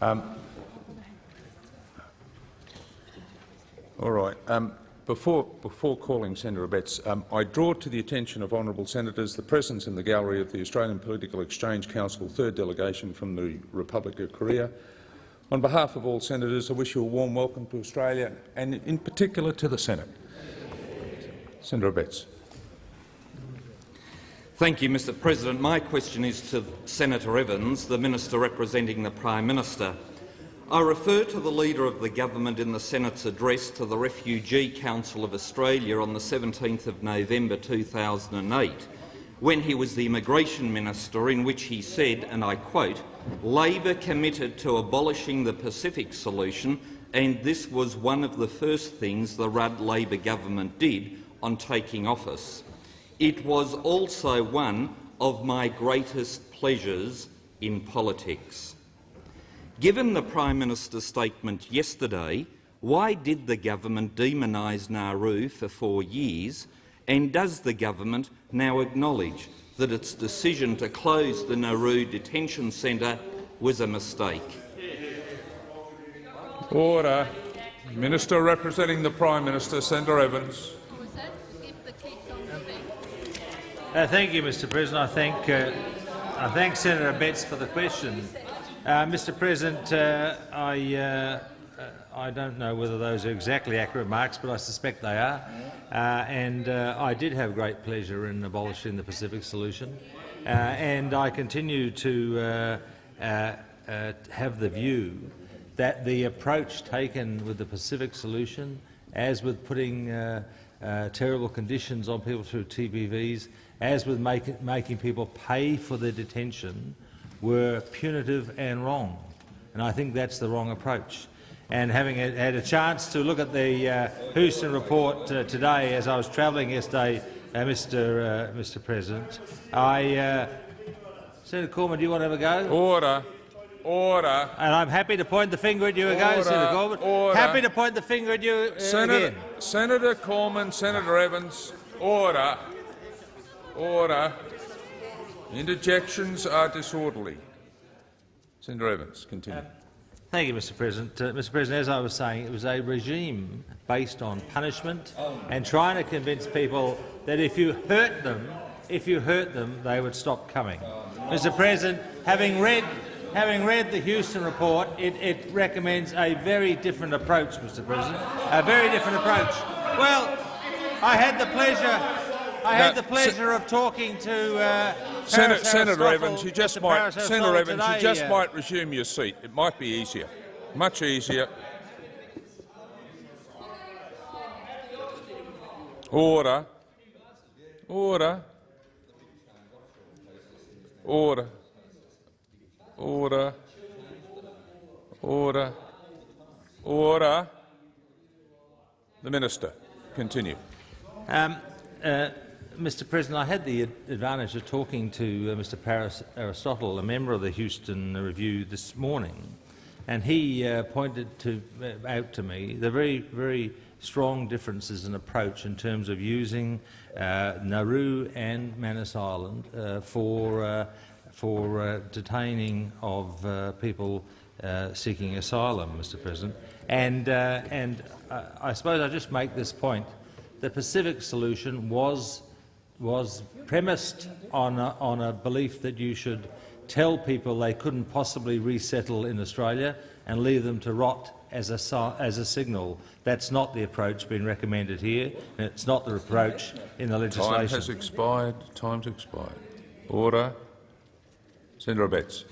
Um, all right. Um, before, before calling Senator Abetz, um, I draw to the attention of honourable senators the presence in the gallery of the Australian Political Exchange Council third delegation from the Republic of Korea. On behalf of all senators, I wish you a warm welcome to Australia and in particular to the Senate. Senator Abetz. Thank you, Mr President. My question is to Senator Evans, the Minister representing the Prime Minister. I refer to the Leader of the Government in the Senate's address to the Refugee Council of Australia on the 17th of November 2008, when he was the Immigration Minister, in which he said, and I quote, Labor committed to abolishing the Pacific solution, and this was one of the first things the Rudd Labor government did on taking office. It was also one of my greatest pleasures in politics. Given the Prime Minister's statement yesterday, why did the government demonise Nauru for four years, and does the government now acknowledge that its decision to close the Nauru detention centre was a mistake? Order. Minister representing the Prime Minister, Senator Evans. Uh, thank you, Mr. President. I thank, uh, I thank Senator Abetz for the question. Uh, Mr. President, uh, I, uh, uh, I don't know whether those are exactly accurate marks, but I suspect they are. And I did have great pleasure in abolishing the Pacific solution, and I continue to have the view that the approach taken with the Pacific solution, as with putting terrible conditions on people through TPVs, as with make, making people pay for their detention, were punitive and wrong. And I think that's the wrong approach. And having had a chance to look at the uh, Houston report uh, today as I was travelling yesterday, uh, Mr. Uh, Mr. President, I uh, Senator Cormann, do you want to have a go? Order. Order. And I'm happy to point the finger at you again, Senator Cormann. Order. Happy to point the finger at you uh, Senator, again. Senator Cormann, Senator Evans, order. Order. Interjections are disorderly. Senator Evans, continue. Thank you, Mr. President. Uh, Mr. President, as I was saying, it was a regime based on punishment and trying to convince people that if you hurt them, if you hurt them, they would stop coming. Mr. President, having read, having read the Houston report, it, it recommends a very different approach, Mr. President. A very different approach. Well, I had the pleasure I had the pleasure of talking to uh, Senator, Senator Evans. You just might, Senator Evans, today, you just uh, might resume your seat. It might be easier, much easier. Order. Order. Order. Order. Order. Order. The Minister. Continue. Um, uh, Mr President, I had the advantage of talking to uh, Mr Paris Aristotle, a member of the Houston Review, this morning, and he uh, pointed to, uh, out to me the very, very strong differences in approach in terms of using uh, Nauru and Manus Island uh, for, uh, for detaining of people seeking asylum, Mr President. And, and I suppose I just make this point. The Pacific solution was was premised on a, on a belief that you should tell people they couldn't possibly resettle in Australia and leave them to rot as a, as a signal. That's not the approach being recommended here, and it's not the approach in the legislation. Time has expired. Time's expired. Order. Senator Abetz.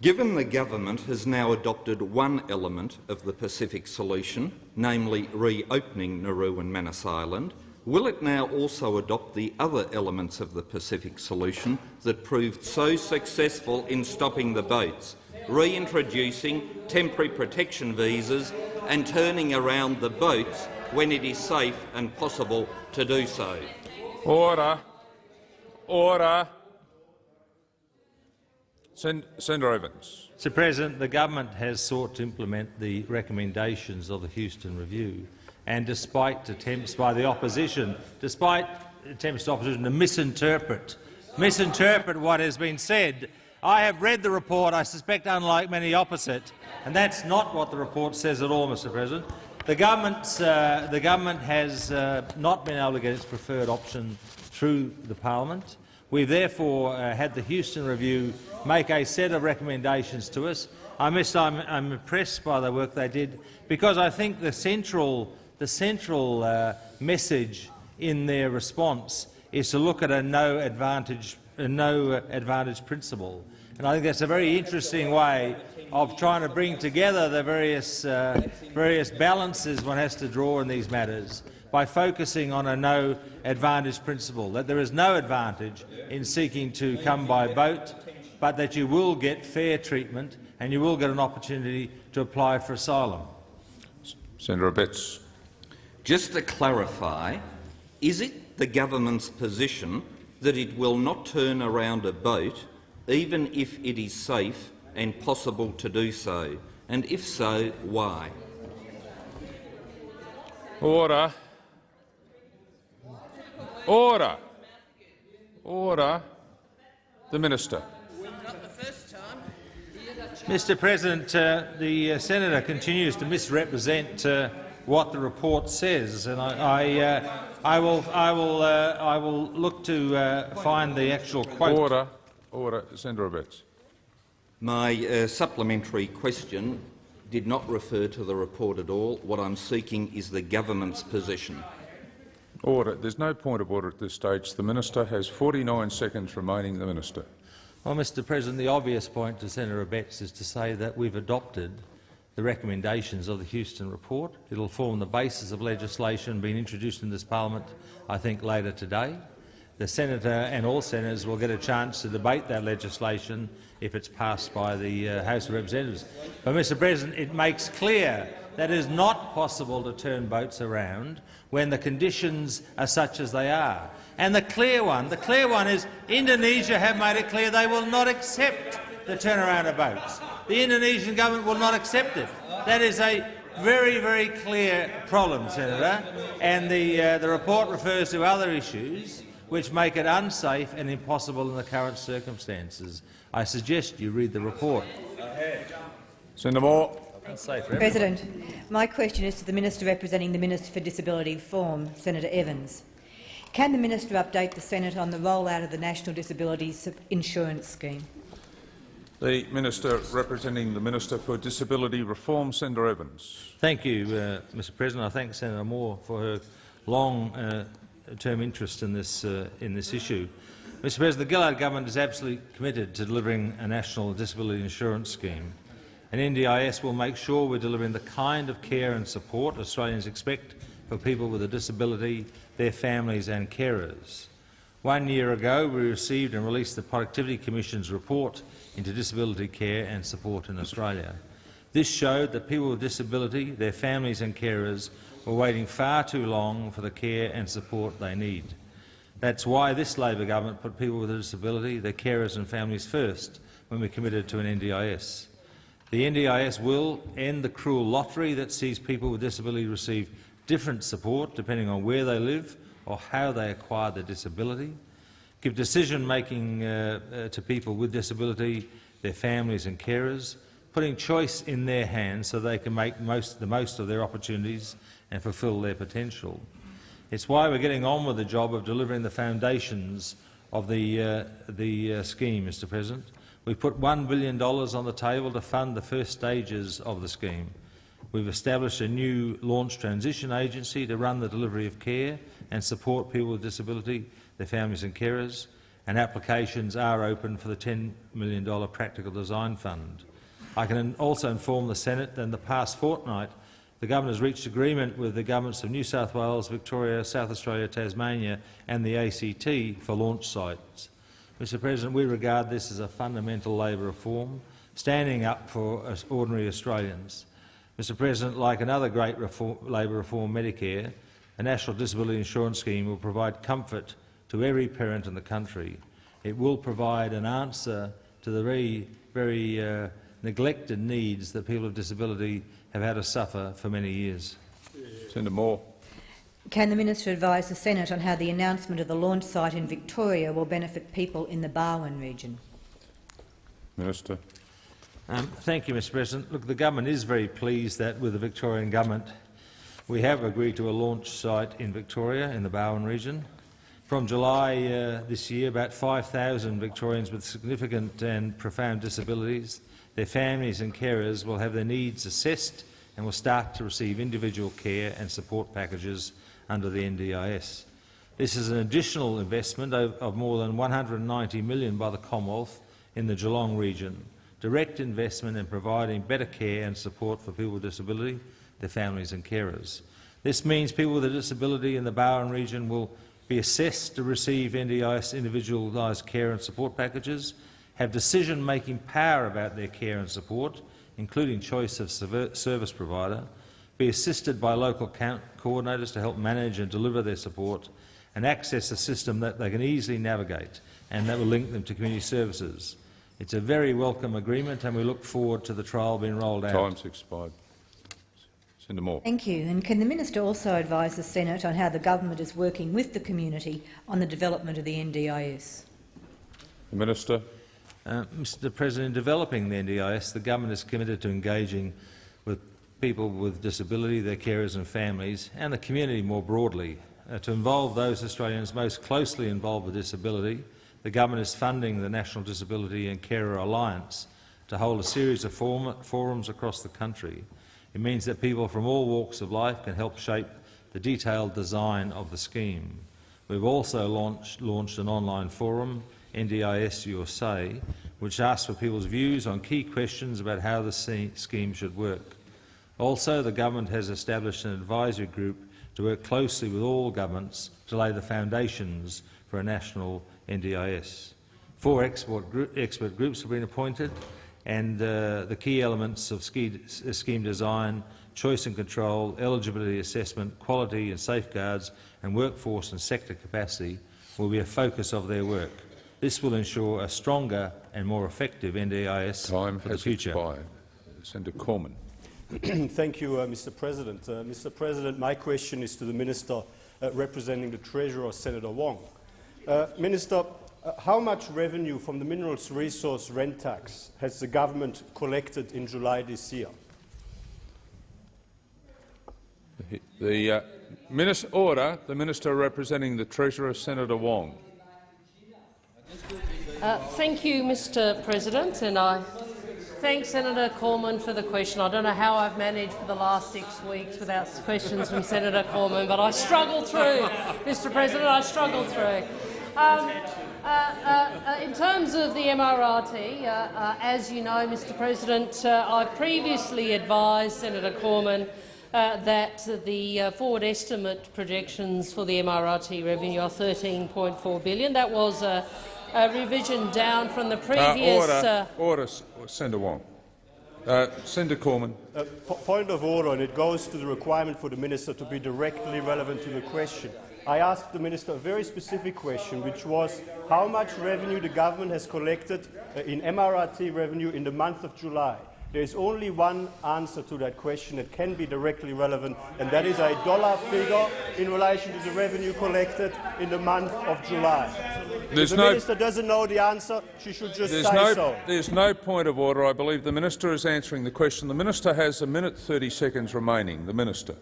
Given the government has now adopted one element of the Pacific solution, namely reopening Nauru and Manus Island, Will it now also adopt the other elements of the Pacific solution that proved so successful in stopping the boats, reintroducing temporary protection visas and turning around the boats when it is safe and possible to do so? Order. Order. Senator Evans. Mr President, the government has sought to implement the recommendations of the Houston Review and despite attempts by the opposition, despite attempts of opposition to misinterpret, misinterpret what has been said, I have read the report, I suspect unlike many opposite, and that's not what the report says at all, Mr President. The, government's, uh, the government has uh, not been able to get its preferred option through the parliament. We've therefore uh, had the Houston Review make a set of recommendations to us. I must, I'm, I'm impressed by the work they did because I think the central, the central uh, message in their response is to look at a no advantage, a no advantage principle. And I think that's a very interesting way of trying to bring together the various, uh, various balances one has to draw in these matters by focusing on a no advantage principle, that there is no advantage in seeking to come by boat, but that you will get fair treatment and you will get an opportunity to apply for asylum. Senator Abetz. Just to clarify, is it the government's position that it will not turn around a boat even if it is safe and possible to do so? And if so, why? Order. Order. Order. The Minister. Mr President, uh, the uh, senator continues to misrepresent uh, what the report says, and I, I, uh, I will, I will, uh, I will look to uh, find the actual quote. Order. Order. Senator Abetz. My uh, supplementary question did not refer to the report at all. What I'm seeking is the government's position. Order. There's no point of order at this stage. The Minister has 49 seconds remaining. The Minister. Well, Mr President, the obvious point to Senator Abetz is to say that we've adopted the recommendations of the Houston report. It will form the basis of legislation being introduced in this parliament, I think, later today. The senator and all senators will get a chance to debate that legislation if it's passed by the uh, House of Representatives. But, Mr President, it makes clear that it is not possible to turn boats around when the conditions are such as they are. And the clear one, the clear one is Indonesia have made it clear they will not accept the turnaround of boats. The Indonesian government will not accept it. That is a very, very clear problem, Senator, and the, uh, the report refers to other issues which make it unsafe and impossible in the current circumstances. I suggest you read the report. Senator Moore. Unsafe for everyone. President, my question is to the Minister representing the Minister for Disability Reform, Senator Evans. Can the Minister update the Senate on the rollout of the National Disability Insurance Scheme? The Minister representing the Minister for Disability Reform, Senator Evans. Thank you, uh, Mr President. I thank Senator Moore for her long-term interest in this, uh, in this issue. Mr President, the Gillard government is absolutely committed to delivering a national disability insurance scheme. And NDIS will make sure we're delivering the kind of care and support Australians expect for people with a disability, their families and carers. One year ago, we received and released the Productivity Commission's report into disability care and support in Australia. This showed that people with disability, their families and carers were waiting far too long for the care and support they need. That's why this Labor government put people with a disability, their carers and families first when we committed to an NDIS. The NDIS will end the cruel lottery that sees people with disability receive different support depending on where they live or how they acquire their disability, give decision-making uh, uh, to people with disability, their families and carers, putting choice in their hands so they can make most, the most of their opportunities and fulfil their potential. It's why we're getting on with the job of delivering the foundations of the, uh, the uh, scheme, Mr President. We've put $1 billion on the table to fund the first stages of the scheme. We've established a new launch transition agency to run the delivery of care and support people with disability, their families and carers, and applications are open for the $10 million Practical Design Fund. I can also inform the Senate that in the past fortnight the government has reached agreement with the governments of New South Wales, Victoria, South Australia, Tasmania and the ACT for launch sites. Mr President, we regard this as a fundamental Labor reform, standing up for ordinary Australians. Mr President, like another great reform, Labor reform, Medicare, a National Disability Insurance Scheme will provide comfort to every parent in the country. It will provide an answer to the very, very uh, neglected needs that people with disability have had to suffer for many years. Senator Moore. Can the Minister advise the Senate on how the announcement of the launch site in Victoria will benefit people in the Barwon region? Minister. Um, thank you, Mr President. Look, the government is very pleased that with the Victorian government we have agreed to a launch site in Victoria in the Barwon region. From July uh, this year, about 5,000 Victorians with significant and profound disabilities, their families and carers will have their needs assessed and will start to receive individual care and support packages under the NDIS. This is an additional investment of, of more than 190 million by the Commonwealth in the Geelong region, direct investment in providing better care and support for people with disability, their families and carers. This means people with a disability in the Barwon region will be assessed to receive NDIS individualised care and support packages, have decision-making power about their care and support, including choice of service provider, be assisted by local coordinators to help manage and deliver their support, and access a system that they can easily navigate and that will link them to community services. It's a very welcome agreement and we look forward to the trial being rolled out. Time's expired. Senator Moore. Thank you. And can the minister also advise the Senate on how the government is working with the community on the development of the NDIS? The Minister. Uh, Mr President, in developing the NDIS, the government is committed to engaging with people with disability, their carers and families, and the community more broadly. Uh, to involve those Australians most closely involved with disability, the government is funding the National Disability and Carer Alliance to hold a series of form forums across the country it means that people from all walks of life can help shape the detailed design of the scheme. We've also launched, launched an online forum, NDIS USA, which asks for people's views on key questions about how the scheme should work. Also, the government has established an advisory group to work closely with all governments to lay the foundations for a national NDIS. Four expert groups have been appointed and uh, the key elements of uh, scheme design, choice and control, eligibility assessment, quality and safeguards, and workforce and sector capacity will be a focus of their work. This will ensure a stronger and more effective NDIS Time for the future. Expired. Senator Cormann. Thank you, uh, Mr. President. Uh, Mr. President, my question is to the Minister uh, representing the Treasurer, Senator Wong. Uh, Minister, uh, how much revenue from the minerals resource rent tax has the government collected in July this year? The uh, minister, order. The minister representing the Treasurer, Senator Wong. Uh, thank you, Mr. President, and I thank Senator Cormann for the question. I don't know how I've managed for the last six weeks without questions from Senator Cormann, but I struggled through, Mr. President. I struggled through. Um, uh, uh, uh, in terms of the MRRT, uh, uh, as you know, Mr President, uh, I previously advised Senator Cormann that the forward estimate projections for the MRRT revenue are 13.4 billion. That was a, a, revision down from the previous— Order, order, Senator Wong. Senator Cormann. point of order, and it goes to the requirement for the minister to be directly relevant to the question. I asked the minister a very specific question, which was how much revenue the government has collected uh, in MRRT revenue in the month of July. There is only one answer to that question that can be directly relevant, and that is a dollar figure in relation to the revenue collected in the month of July. There's if the no, minister doesn't know the answer, she should just say no, so. There's no point of order. I believe the minister is answering the question. The minister has a minute 30 seconds remaining. The minister.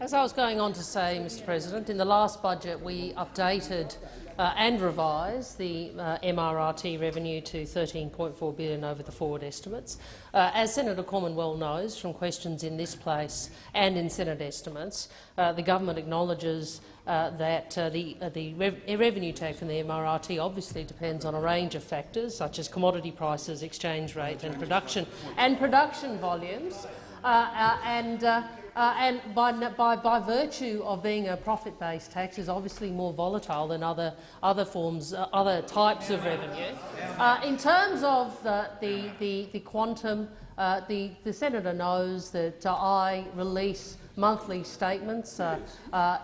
As I was going on to say, Mr President, in the last budget we updated uh, and revised the uh, MRRT revenue to 13.4 billion over the forward estimates. Uh, as Senator Cormann well knows from questions in this place and in Senate estimates, uh, the government acknowledges uh, that uh, the, the rev revenue take from the MRRT obviously depends on a range of factors such as commodity prices, exchange rate and production, and production volumes. and uh, and by, by, by, virtue of being a profit-based tax is obviously more volatile than other, other forms, uh, other types of revenue. Uh, in terms of the, the, the, the quantum, uh, the, the senator knows that uh, I release monthly statements uh,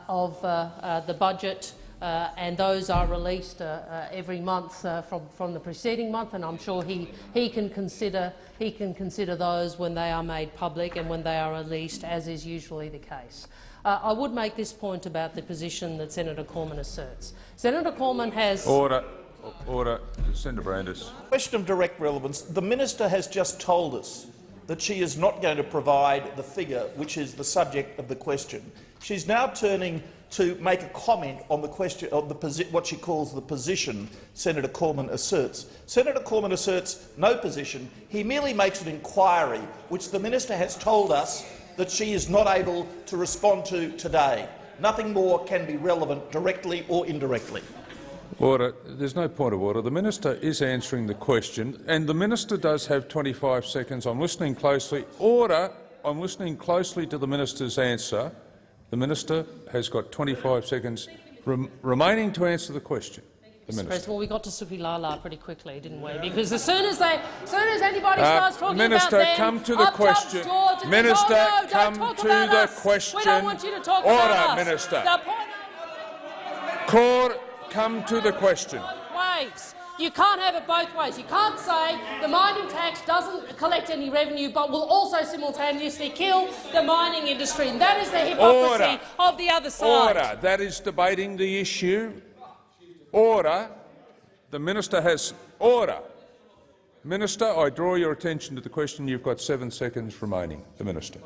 of the budget uh, and those are released uh, uh, every month uh, from, from the preceding month, and I'm sure he, he, can consider, he can consider those when they are made public and when they are released, as is usually the case. Uh, I would make this point about the position that Senator Cormann asserts. Senator Cormann has— Order. Order. Senator Brandis. Question of direct relevance. The minister has just told us that she is not going to provide the figure which is the subject of the question. She's now turning to make a comment on the question on the what she calls the position Senator Cormann asserts. Senator Cormann asserts no position. He merely makes an inquiry, which the minister has told us that she is not able to respond to today. Nothing more can be relevant directly or indirectly. Order. There's no point of order. The minister is answering the question, and the minister does have 25 seconds. I'm listening closely. Order. I'm listening closely to the minister's answer. The minister has got 25 seconds rem remaining to answer the question. The Mr. minister. Well, we got to Suki pretty quickly, didn't we? Because as soon as they, as soon as anybody Uh, starts talking Minister, about them, come to the question. George Minister, says, oh, no, come don't talk to about the us. We question. don't want you to talk Order, about us. Minister. The point Court, come to the question. ways. You can't have it both ways. You can't say the mining tax doesn't collect any revenue but will also simultaneously kill the mining industry. And that is the hypocrisy Order. of the other side. Order. That is debating the issue. Order. The minister has order. Minister, I draw your attention to the question. You've got seven seconds remaining. The minister.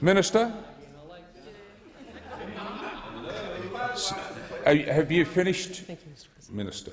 Minister. S- Have you finished? Thank you, Mr. Minister.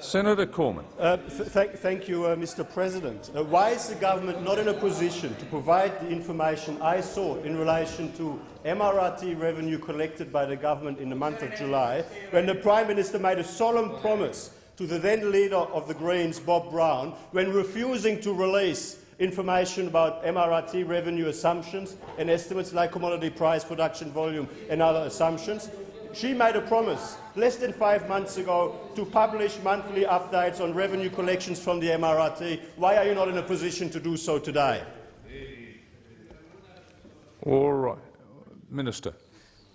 Senator Cormann. Uh, th thank you, uh, Mr. President. Uh, why is the government not in a position to provide the information I sought in relation to MRRT revenue collected by the government in the month of July, when the Prime Minister made a solemn promise to the then leader of the Greens, Bob Brown, when refusing to release information about MRRT revenue assumptions and estimates like commodity price, production volume and other assumptions? She made a promise less than five months ago to publish monthly updates on revenue collections from the MRRT. Why are you not in a position to do so today? All right. Minister.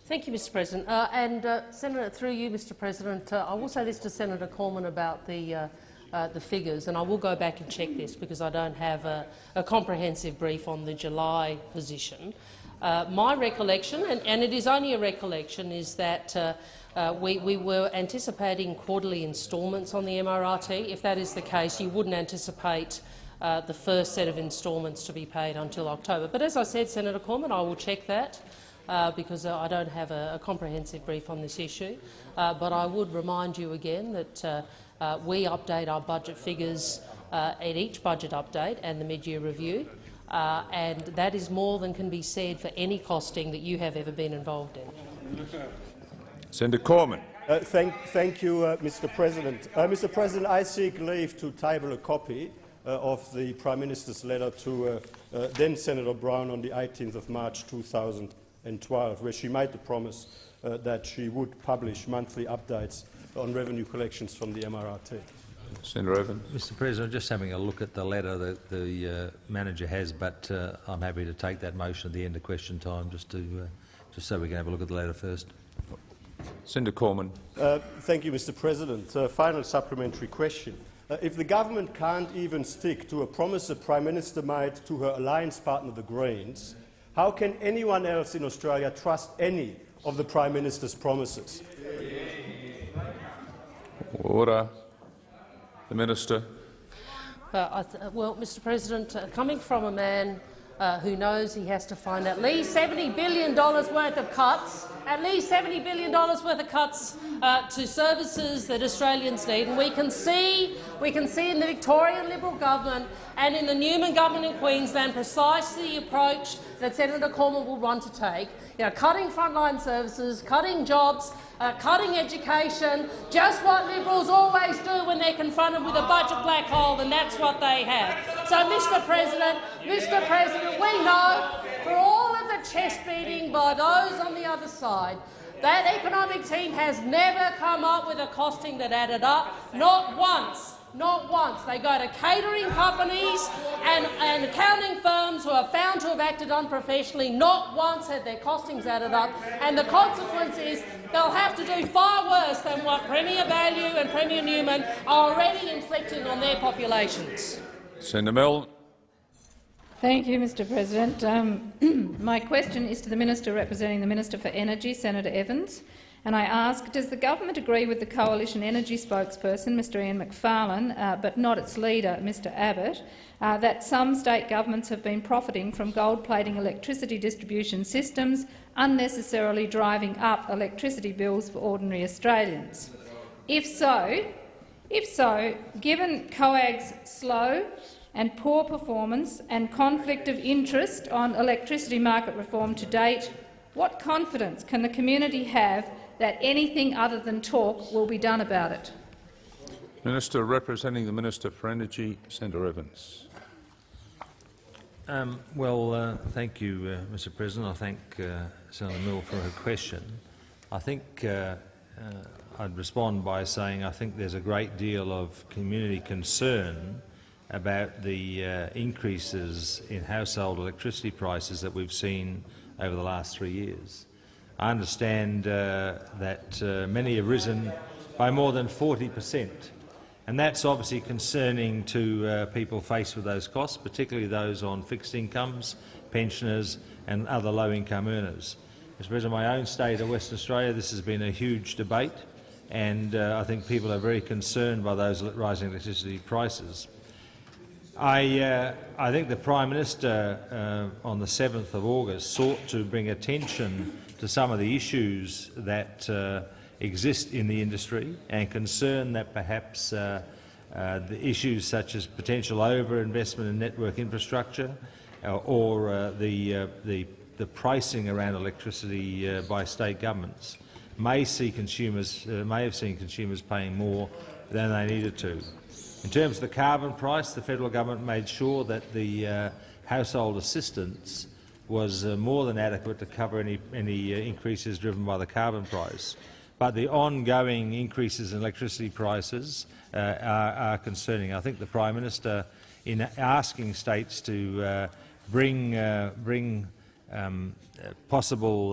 Thank you, Mr. President. Uh, and uh, Senator, through you, Mr. President, uh, I will say this to Senator Cormann about the uh, uh, the figures, and I will go back and check this because I don't have a, a comprehensive brief on the July position. Uh, my recollection, and, and, it is only a recollection, is that uh, uh, we, we, were anticipating quarterly instalments on the MRRT. If that is the case, you wouldn't anticipate uh, the first set of instalments to be paid until October. But as I said, Senator Cormann, I will check that. Uh, because I don't have a, a, comprehensive brief on this issue. But I would remind you again that we update our budget figures at each budget update and the mid-year review, and that is more than can be said for any costing that you have ever been involved in. Senator Cormann. Uh, thank, thank, you, uh, Mr. President. Uh, Mr. President, I seek leave to table a copy of the Prime Minister's letter to then Senator Brown on the 18th of March 2012, where she made the promise that she would publish monthly updates on revenue collections from the MRRT. Senator Evans. Mr President, just having a look at the letter that the uh, manager has, but uh, I'm happy to take that motion at the end of question time, just to uh, just so we can have a look at the letter first. Senator Cormann. Uh, thank you, Mr. President. Uh, final supplementary question. Uh, if the government can't even stick to a promise the Prime Minister made to her alliance partner, the Greens, how can anyone else in Australia trust any of the Prime Minister's promises? Order. The Minister. Uh, well, Mr President, uh, coming from a man uh, who knows he has to find at least $70 billion worth of cuts, at least $70 billion worth of cuts uh, to services that Australians need. And we can see, we can see in the Victorian Liberal government and in the Newman government in Queensland precisely the approach that Senator Cormann will want to take. You know, cutting frontline services, cutting jobs, uh, cutting education, just what Liberals always do when they're confronted with a budget black hole, and that's what they have. So, Mr President, Mr President, we know for all of the chest beating by those on the other side, that economic team has never come up with a costing that added up, not once. Not once. They go to catering companies and, and accounting firms who are found to have acted unprofessionally. Not once have their costings added up. And the consequence is they'll have to do far worse than what Premier Baillieu and Premier Newman are already inflicting on their populations. Senator Milne. Thank you, Mr President. Um, my question is to the Minister representing the Minister for Energy, Senator Evans. And I ask, does the government agree with the Coalition Energy spokesperson, Mr Ian Macfarlane, uh, but not its leader, Mr Abbott, uh, that some state governments have been profiting from gold-plating electricity distribution systems, unnecessarily driving up electricity bills for ordinary Australians? If so, if so, given COAG's slow and poor performance and conflict of interest on electricity market reform to date, what confidence can the community have that anything other than talk will be done about it? Minister representing the Minister for Energy, Senator Evans. Um, well, uh, thank you, uh, Mr President. I thank uh, Senator Milne for her question. I think uh, uh, I'd respond by saying I think there's a great deal of community concern about the uh, increases in household electricity prices that we've seen over the last three years. I understand uh, that uh, many have risen by more than 40 per cent, and that's obviously concerning to uh, people faced with those costs, particularly those on fixed incomes, pensioners and other low-income earners. Mr President, of my own state of Western Australia, this has been a huge debate, and uh, I think people are very concerned by those rising electricity prices. I, uh, I think the Prime Minister uh, on the 7th of August sought to bring attention to some of the issues that uh, exist in the industry and concern that perhaps uh, uh, the issues such as potential overinvestment in network infrastructure uh, or the, the, the, pricing around electricity by state governments may, see consumers, may have seen consumers paying more than they needed to. In terms of the carbon price, the federal government made sure that the uh, household assistance was uh, more than adequate to cover any, any uh, increases driven by the carbon price. But the ongoing increases in electricity prices uh, are, are, concerning. I think the Prime Minister, in asking states to uh, bring, uh, bring um, possible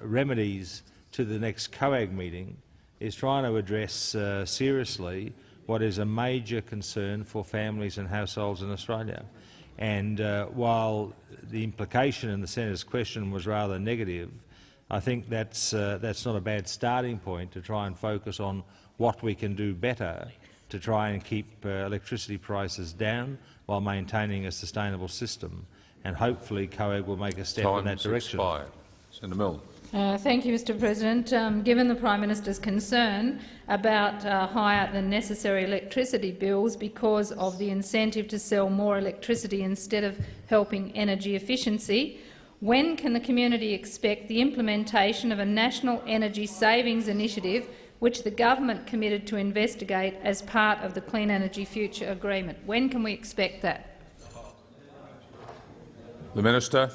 remedies to the next COAG meeting, is trying to address seriously what is a major concern for families and households in Australia. And uh, while the implication in the senator's question was rather negative, I think that's, uh, that's not a bad starting point to try and focus on what we can do better to try and keep uh, electricity prices down while maintaining a sustainable system. And hopefully COAG will make a step Time's in that direction. Expired. Senator Milne. Uh, thank you, Mr President. Um, given the Prime Minister's concern about uh, higher than necessary electricity bills because of the incentive to sell more electricity instead of helping energy efficiency, when can the community expect the implementation of a national energy savings initiative which the government committed to investigate as part of the Clean Energy Future Agreement? When can we expect that? The Minister.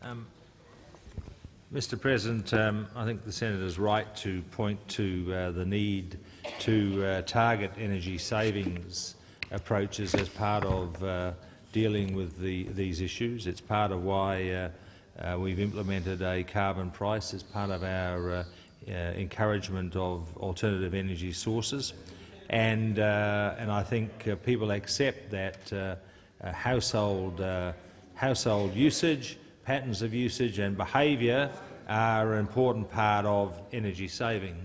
Um, Mr President, um, I think the senator is right to point to uh, the need to uh, target energy savings approaches as part of uh, dealing with the, these issues. It's part of why uh, uh, we've implemented a carbon price as part of our uh, encouragement of alternative energy sources. And, and I think people accept that household, household usage patterns of usage and behaviour are an important part of energy saving.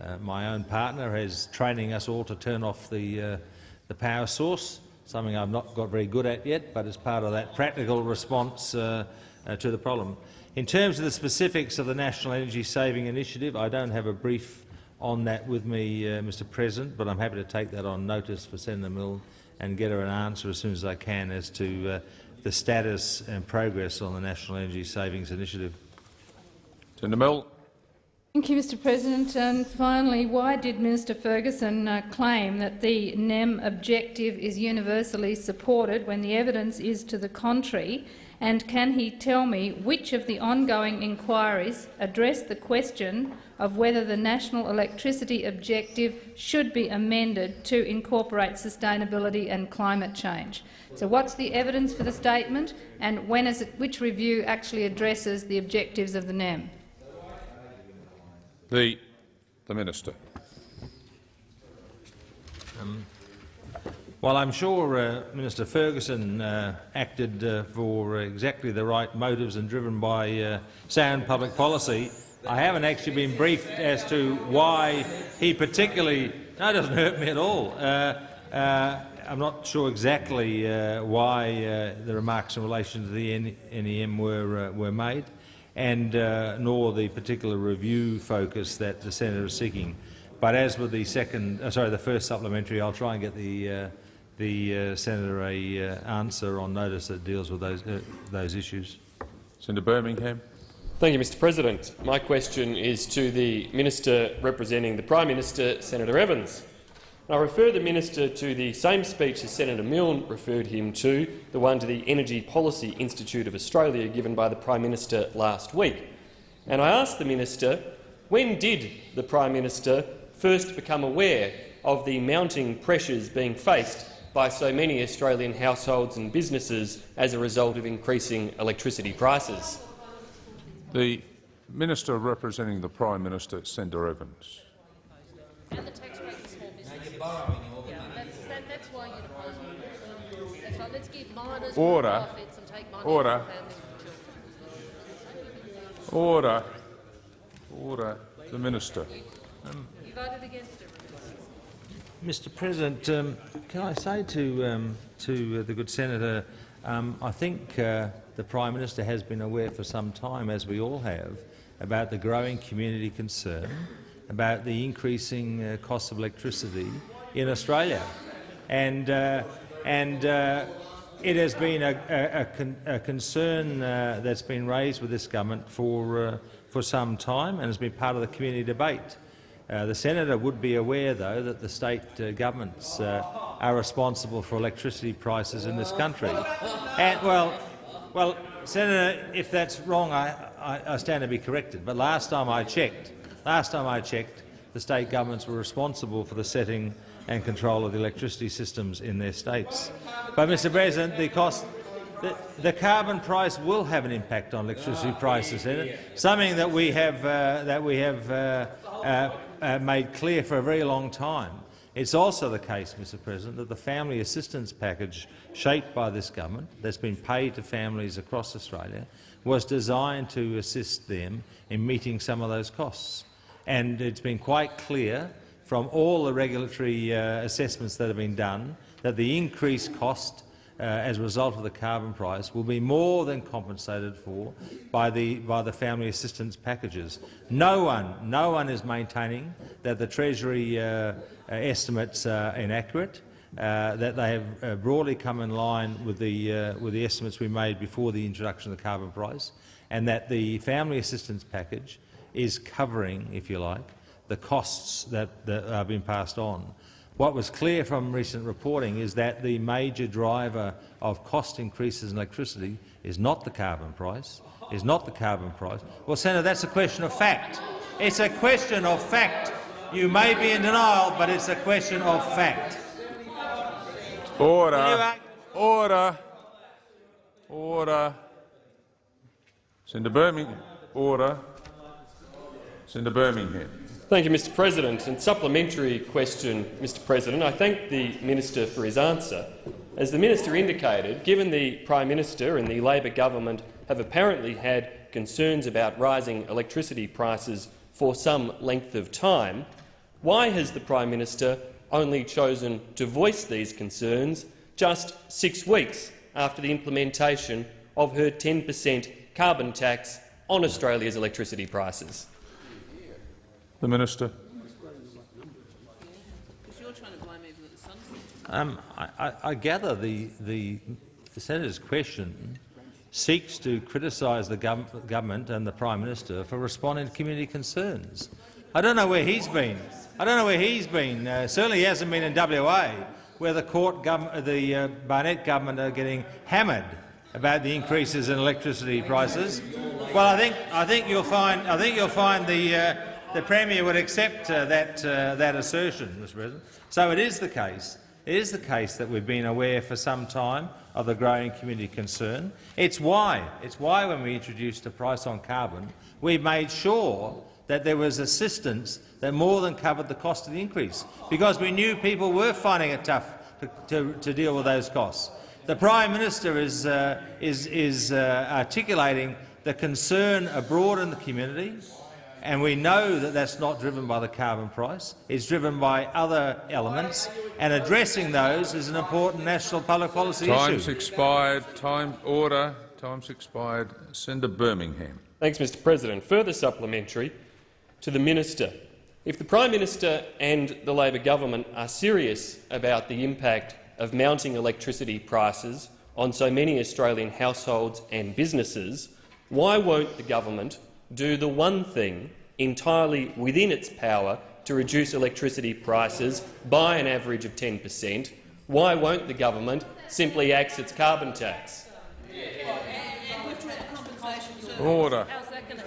Uh, my own partner is training us all to turn off the, uh, the power source, something I've not got very good at yet, but as part of that practical response uh, uh to the problem. In terms of the specifics of the National Energy Saving Initiative, I don't have a brief on that with me, uh, Mr President, but I'm happy to take that on notice for Senator Milne and get her an answer as soon as I can as to uh, the status and progress on the National Energy Savings Initiative. Senator Milne. Thank you, Mr President. And finally, why did Minister Ferguson uh, claim that the NEM objective is universally supported when the evidence is to the contrary? And can he tell me which of the ongoing inquiries address the question of whether the national electricity objective should be amended to incorporate sustainability and climate change? So what's the evidence for the statement and when is it, which review actually addresses the objectives of the NEM? The, the Minister. Um, well, I'm sure uh, Minister Ferguson uh, acted uh, for exactly the right motives and driven by uh, sound public policy I haven't actually been briefed as to why he particularly. No, it doesn't hurt me at all. Uh, uh, I'm not sure exactly uh, why uh, the remarks in relation to the NEM were uh, were made, and uh, nor the particular review focus that the senator is seeking. But as with the second, sorry, the first supplementary, I'll try and get the the senator a answer on notice that deals with those those issues. Senator Birmingham. Thank you, Mr President. My question is to the Minister representing the Prime Minister, Senator Evans. I refer the minister to the same speech as Senator Milne referred him to, the one to the Energy Policy Institute of Australia given by the Prime Minister last week. And I ask the minister, when did the Prime Minister first become aware of the mounting pressures being faced by so many Australian households and businesses as a result of increasing electricity prices? The Minister representing the Prime Minister, Senator Evans. And the tax rate for small business. Yeah, that's, that, that's why you're opposing. That's right. Let's give miners more Order. profits and take money Order. from families and children. Order. Order. The Minister. You voted against it. Mr. President, um, can I say to um, to uh, the good senator, um, I think uh, the Prime Minister has been aware for some time, as we all have, about the growing community concern about the increasing uh, cost of electricity in Australia, and uh, and. Uh, it has been a, a, a, con a concern uh, that's been raised with this government for uh, for some time and has been part of the community debate. Uh, the senator would be aware, though, that the state governments are responsible for electricity prices in this country. And well, well, senator, if that's wrong, I, I, I stand to be corrected. But last time I checked, last time I checked, the state governments were responsible for the setting and control of the electricity systems in their states. But, Mr. President, the cost. The, the carbon price will have an impact on electricity prices, something that we have uh, that we have uh, uh, uh, made clear for a very long time. It's also the case, Mr President, that the family assistance package shaped by this government that's been paid to families across Australia was designed to assist them in meeting some of those costs. And it's been quite clear from all the regulatory uh, assessments that have been done that the increased cost uh, as a result of the carbon price will be more than compensated for by the, by the family assistance packages. No one, no one is maintaining that the Treasury uh, estimates are inaccurate, uh, that they have uh, broadly come in line with the, uh, with the estimates we made before the introduction of the carbon price, and that the family assistance package is covering, if you like, the costs that, that are being passed on. What was clear from recent reporting is that the major driver of cost increases in electricity is not the carbon price, is not the carbon price. Well, Senator, that's a question of fact. It's a question of fact. You may be in denial, but it's a question of fact. Order. Order. Order. Senator Birmingham. Order. Senator Birmingham. Thank you, Mr President. And supplementary question, Mr President. I thank the minister for his answer. As the minister indicated, given the Prime Minister and the Labor government have apparently had concerns about rising electricity prices for some length of time, why has the Prime Minister only chosen to voice these concerns just six weeks after the implementation of her 10 per cent carbon tax on Australia's electricity prices? The Minister. Um, I, I, I gather the, the, the senator's question seeks to criticise the gov government and the Prime Minister for responding to community concerns. I don't know where he's been. I don't know where he's been. Uh, certainly he hasn't been in WA, where the court the uh, Barnett government are getting hammered about the increases in electricity prices. Well, I think I think you'll find I think you'll find the uh, the premier would accept uh, that uh, that assertion, Mr. President. So it is the case. It is the case that we've been aware for some time of the growing community concern. It's why. It's why when we introduced a price on carbon, we made sure that there was assistance that more than covered the cost of the increase, because we knew people were finding it tough to, to, to deal with those costs. The Prime Minister is, uh, is, is uh, articulating the concern abroad in the community and we know that that's not driven by the carbon price. It's driven by other elements, and addressing those is an important national public policy Time's issue. expired. Time order. Time's expired. Senator Birmingham. Thanks, Mr President. Further supplementary to the minister. If the Prime Minister and the Labor government are serious about the impact of mounting electricity prices on so many Australian households and businesses, why won't the government do the one thing entirely within its power to reduce electricity prices by an average of 10 per cent? Why won't the government simply axe its carbon tax? Order.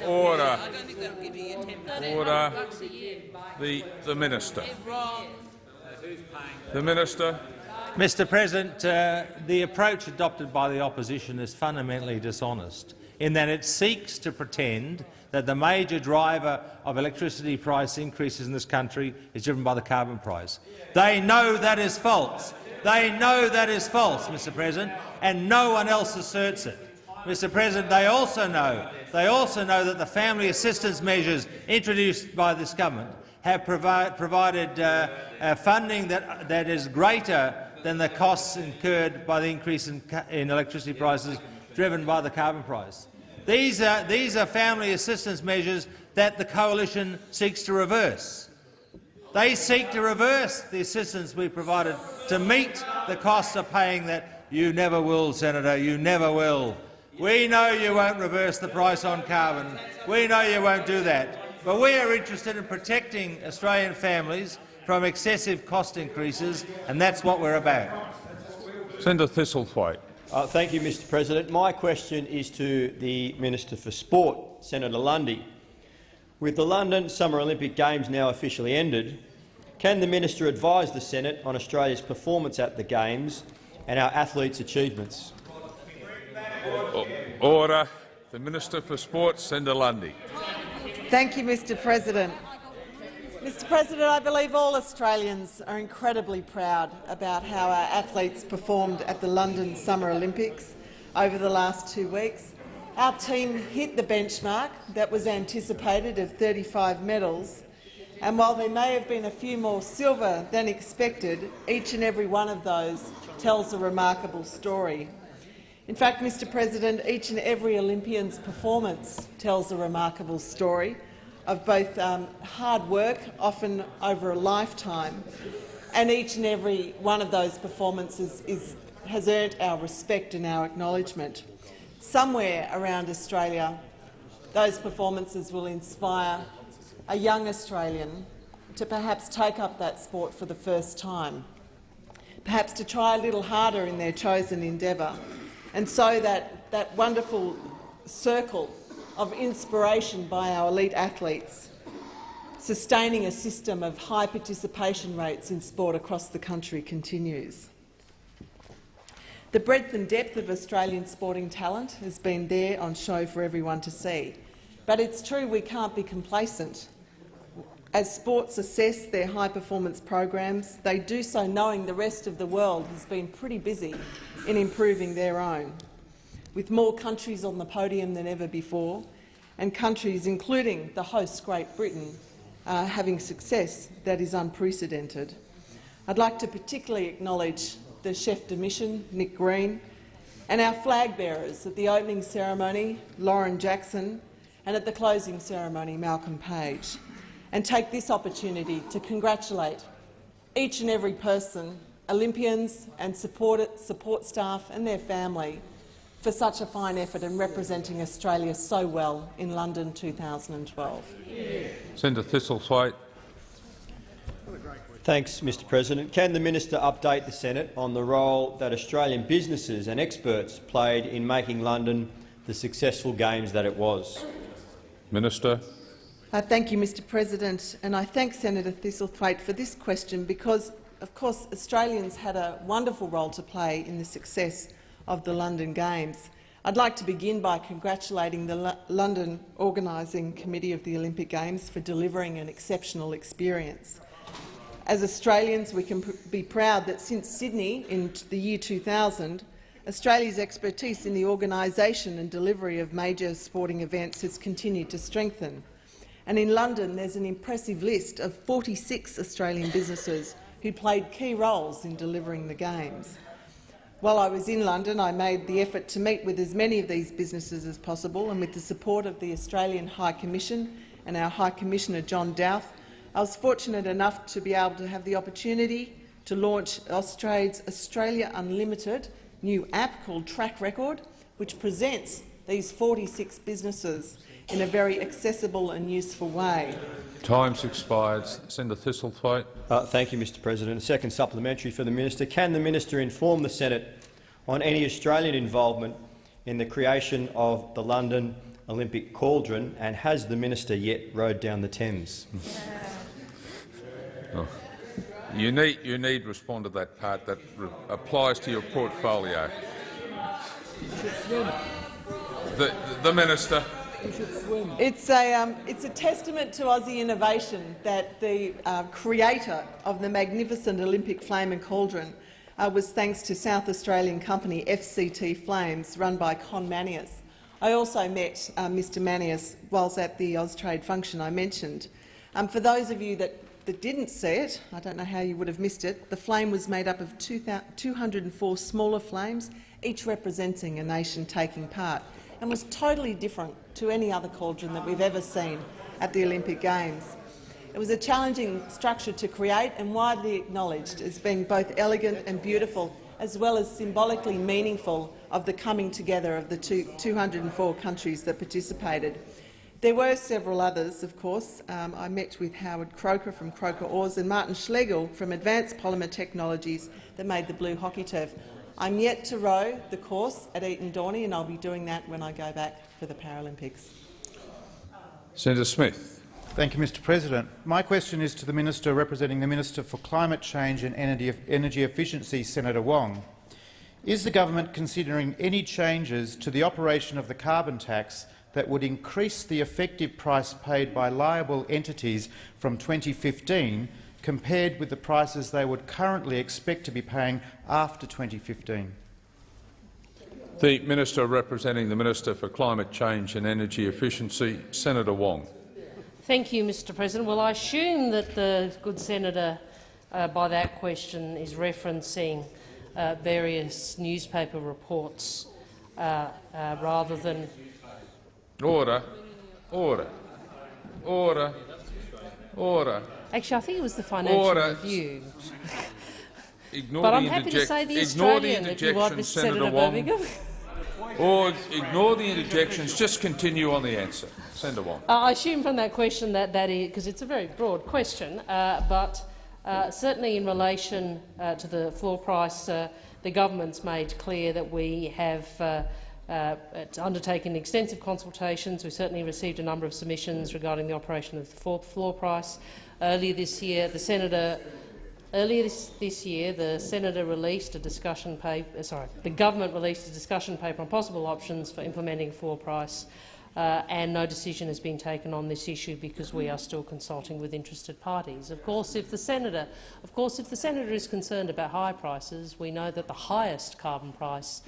Order. Order. The, the Minister. The Minister. Mr President, uh, the approach adopted by the opposition is fundamentally dishonest in that it seeks to pretend that the major driver of electricity price increases in this country is driven by the carbon price. They know that is false. They know that is false, Mr President, and no one else asserts it. Mr President, they also know, they also know that the family assistance measures introduced by this government have provi provided uh, uh, funding that, that is greater than the costs incurred by the increase in, in electricity prices driven by the carbon price. These are, these are family assistance measures that the coalition seeks to reverse. They seek to reverse the assistance we provided to meet the costs of paying that. You never will, Senator. You never will. We know you won't reverse the price on carbon. We know you won't do that. But we are interested in protecting Australian families from excessive cost increases, and that's what we're about. Senator Thistlethwaite. Uh, thank you, Mr President. My question is to the Minister for Sport, Senator Lundy. With the London Summer Olympic Games now officially ended, can the minister advise the Senate on Australia's performance at the Games and our athletes' achievements? Order. The Minister for Sport, Senator Lundy. Thank you, Mr President. Mr President, I believe all Australians are incredibly proud about how our athletes performed at the London Summer Olympics over the last two weeks. Our team hit the benchmark that was anticipated of 35 medals, and while there may have been a few more silver than expected, each and every one of those tells a remarkable story. In fact, Mr President, each and every Olympian's performance tells a remarkable story of both um, hard work, often over a lifetime, and each and every one of those performances is, has earned our respect and our acknowledgement. Somewhere around Australia, those performances will inspire a young Australian to perhaps take up that sport for the first time, perhaps to try a little harder in their chosen endeavour, and so that, that wonderful circle of inspiration by our elite athletes, sustaining a system of high participation rates in sport across the country continues. The breadth and depth of Australian sporting talent has been there on show for everyone to see. But it's true we can't be complacent. As sports assess their high-performance programs, they do so knowing the rest of the world has been pretty busy in improving their own, with more countries on the podium than ever before, and countries, including the host Great Britain, uh, having success that is unprecedented. I'd like to particularly acknowledge the chef de mission, Nick Green, and our flag bearers at the opening ceremony, Lauren Jackson, and at the closing ceremony, Malcolm Page, and take this opportunity to congratulate each and every person, Olympians and support, support staff and their family, for such a fine effort in representing Australia so well in London 2012. Senator Thistlethwaite. Thanks, Mr President. Can the minister update the Senate on the role that Australian businesses and experts played in making London the successful Games that it was? Minister. Uh, thank you, Mr President, and I thank Senator Thistlethwaite for this question because, of course, Australians had a wonderful role to play in the success of the London Games. I'd like to begin by congratulating the London Organising Committee of the Olympic Games for delivering an exceptional experience. As Australians, we can pr be proud that since Sydney in the year 2000, Australia's expertise in the organisation and delivery of major sporting events has continued to strengthen. And in London, there's an impressive list of 46 Australian businesses who played key roles in delivering the Games. While I was in London, I made the effort to meet with as many of these businesses as possible, and with the support of the Australian High Commission and our High Commissioner John Dauth, I was fortunate enough to be able to have the opportunity to launch Austrade's Australia Unlimited new app called Track Record, which presents these 46 businesses in a very accessible and useful way. Time's expired. Senator Thistlethwaite. Uh, thank you, Mr President. A second supplementary for the minister. Can the minister inform the Senate on any Australian involvement in the creation of the London Olympic cauldron, and has the minister yet rowed down the Thames? Oh. You need, you need respond to that part that applies to your portfolio. The, the minister. It's a, um, it's a testament to Aussie innovation that the uh, creator of the magnificent Olympic flame and cauldron uh, was thanks to South Australian company FCT Flames, run by Con Manias. I also met uh, Mr Manias whilst at the Austrade function I mentioned. Um, for those of you that, that didn't see it, I don't know how you would have missed it, the flame was made up of 204 smaller flames, each representing a nation taking part, and was totally different to any other cauldron that we've ever seen at the Olympic Games. It was a challenging structure to create and widely acknowledged as being both elegant and beautiful, as well as symbolically meaningful of the coming together of the two, 204 countries that participated. There were several others, of course. Um, I met with Howard Croker from Croker Oars and Martin Schlegel from Advanced Polymer Technologies that made the blue hockey turf. I'm yet to row the course at Eton Dorney, and I'll be doing that when I go back for the Paralympics. Senator Smith. Thank you, Mr President. My question is to the Minister representing the Minister for Climate Change and Energy Efficiency, Senator Wong. Is the government considering any changes to the operation of the carbon tax that would increase the effective price paid by liable entities from 2015 compared with the prices they would currently expect to be paying after 2015? The Minister representing the Minister for Climate Change and Energy Efficiency, Senator Wong. Thank you, Mr President. Well, I assume that the good senator, uh, by that question, is referencing uh, various newspaper reports uh, uh rather than— Order. Order. Order. Order. Actually, I think it was the Financial Order. Review. Ignore but the I'm happy to say the ignore Australian, the if you want, Mr Senator Senator Wong. Birmingham. Or ignore the interjections. Just continue on the answer. Senator Wong. Uh, I assume from that question that that is because it's a very broad question, uh, but uh, certainly in relation uh, to the floor price, uh, the government's made clear that we have uh, undertaken extensive consultations. We certainly received a number of submissions regarding the operation of the floor price. Earlier this year, the senator Earlier this, this, year, the senator released a discussion paper. Uh, sorry, the government released a discussion paper on possible options for implementing floor price, uh, and no decision has been taken on this issue because we are still consulting with interested parties. Of course, if the senator, of course, if the senator is concerned about high prices, we know that the highest carbon price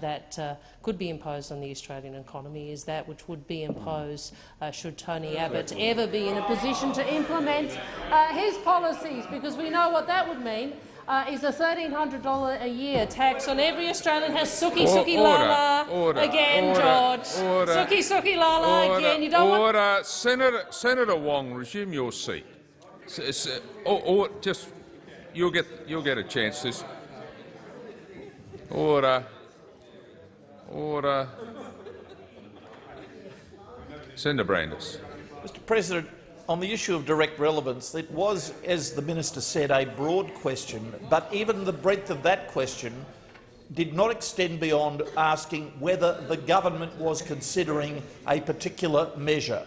that uh, could be imposed on the Australian economy is that which would be imposed uh, should Tony Abbott ever be in a position to implement uh, his policies, because we know what that would mean. Uh, is a $1,300 a year tax on every Australian has Suki Suki Lala order, again, order, George. Order, Suki Suki Lala order, again. You don't order. want Senator, Senator Wong, resume your seat. S s or, or just you'll get you'll get a chance. This order. Order. Senator Brandis. Mr President, on the issue of direct relevance, it was, as the minister said, a broad question, but even the breadth of that question did not extend beyond asking whether the government was considering a particular measure.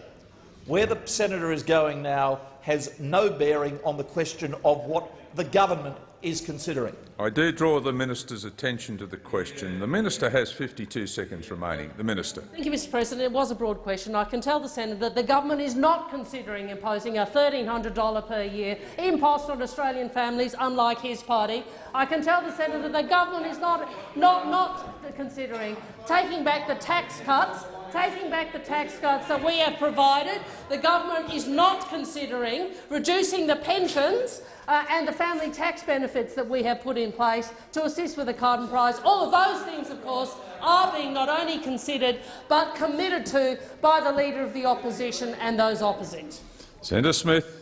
Where the senator is going now has no bearing on the question of what the government is considering. I do draw the minister's attention to the question. The minister has 52 seconds remaining. The minister. Thank you, Mr President. It was a broad question. I can tell the senator that the government is not considering imposing a $1,300 per year impost on Australian families, unlike his party. I can tell the senator that the government is not, not, not considering taking back the tax cuts taking back the tax cuts that we have provided. The government is not considering reducing the pensions uh, and the family tax benefits that we have put in place to assist with the carbon price. All of those things, of course, are being not only considered but committed to by the Leader of the Opposition and those opposite. Senator Smith.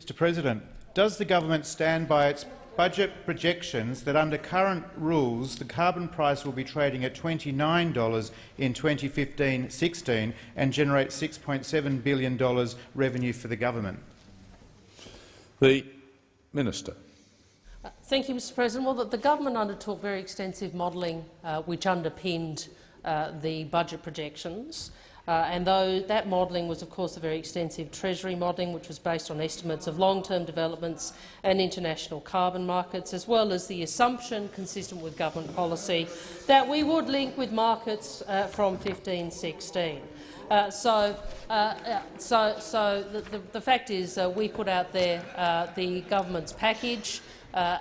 Mr President, does the government stand by its budget projections that under current rules the carbon price will be trading at $29 in 2015-16 and generate $6.7 billion revenue for the government? The Minister. Uh, thank you, Mr President. Well, the, the government undertook very extensive modelling uh, which underpinned uh, the budget projections. Uh, and though that modelling was, of course, a very extensive Treasury modelling, which was based on estimates of long-term developments and international carbon markets, as well as the assumption, consistent with government policy, that we would link with markets uh, from 1516. Uh, so, uh, uh, so, so the, the, the, fact is, uh, we put out there the government's package,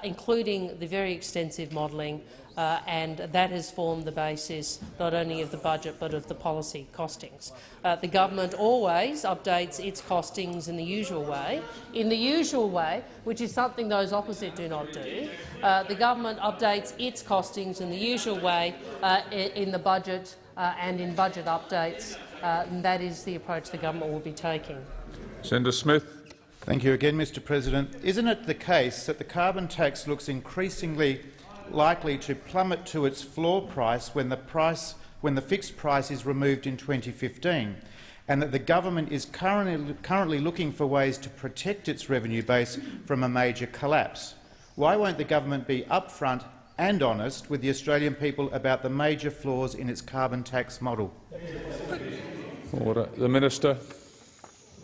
including the very extensive modelling uh, and that has formed the basis not only of the budget but of the policy costings. Uh, the government always updates its costings in the usual way. In the usual way, which is something those opposite do not do, uh, the government updates its costings in the usual way uh, in the budget uh, and in budget updates. Uh, and that is the approach the government will be taking. Senator Smith. Thank you again, Mr President. Isn't it the case that the carbon tax looks increasingly likely to plummet to its floor price when the, price, when the fixed price is removed in 2015, and that the government is currently, currently looking for ways to protect its revenue base from a major collapse. Why won't the government be upfront and honest with the Australian people about the major flaws in its carbon tax model? Order. The Minister.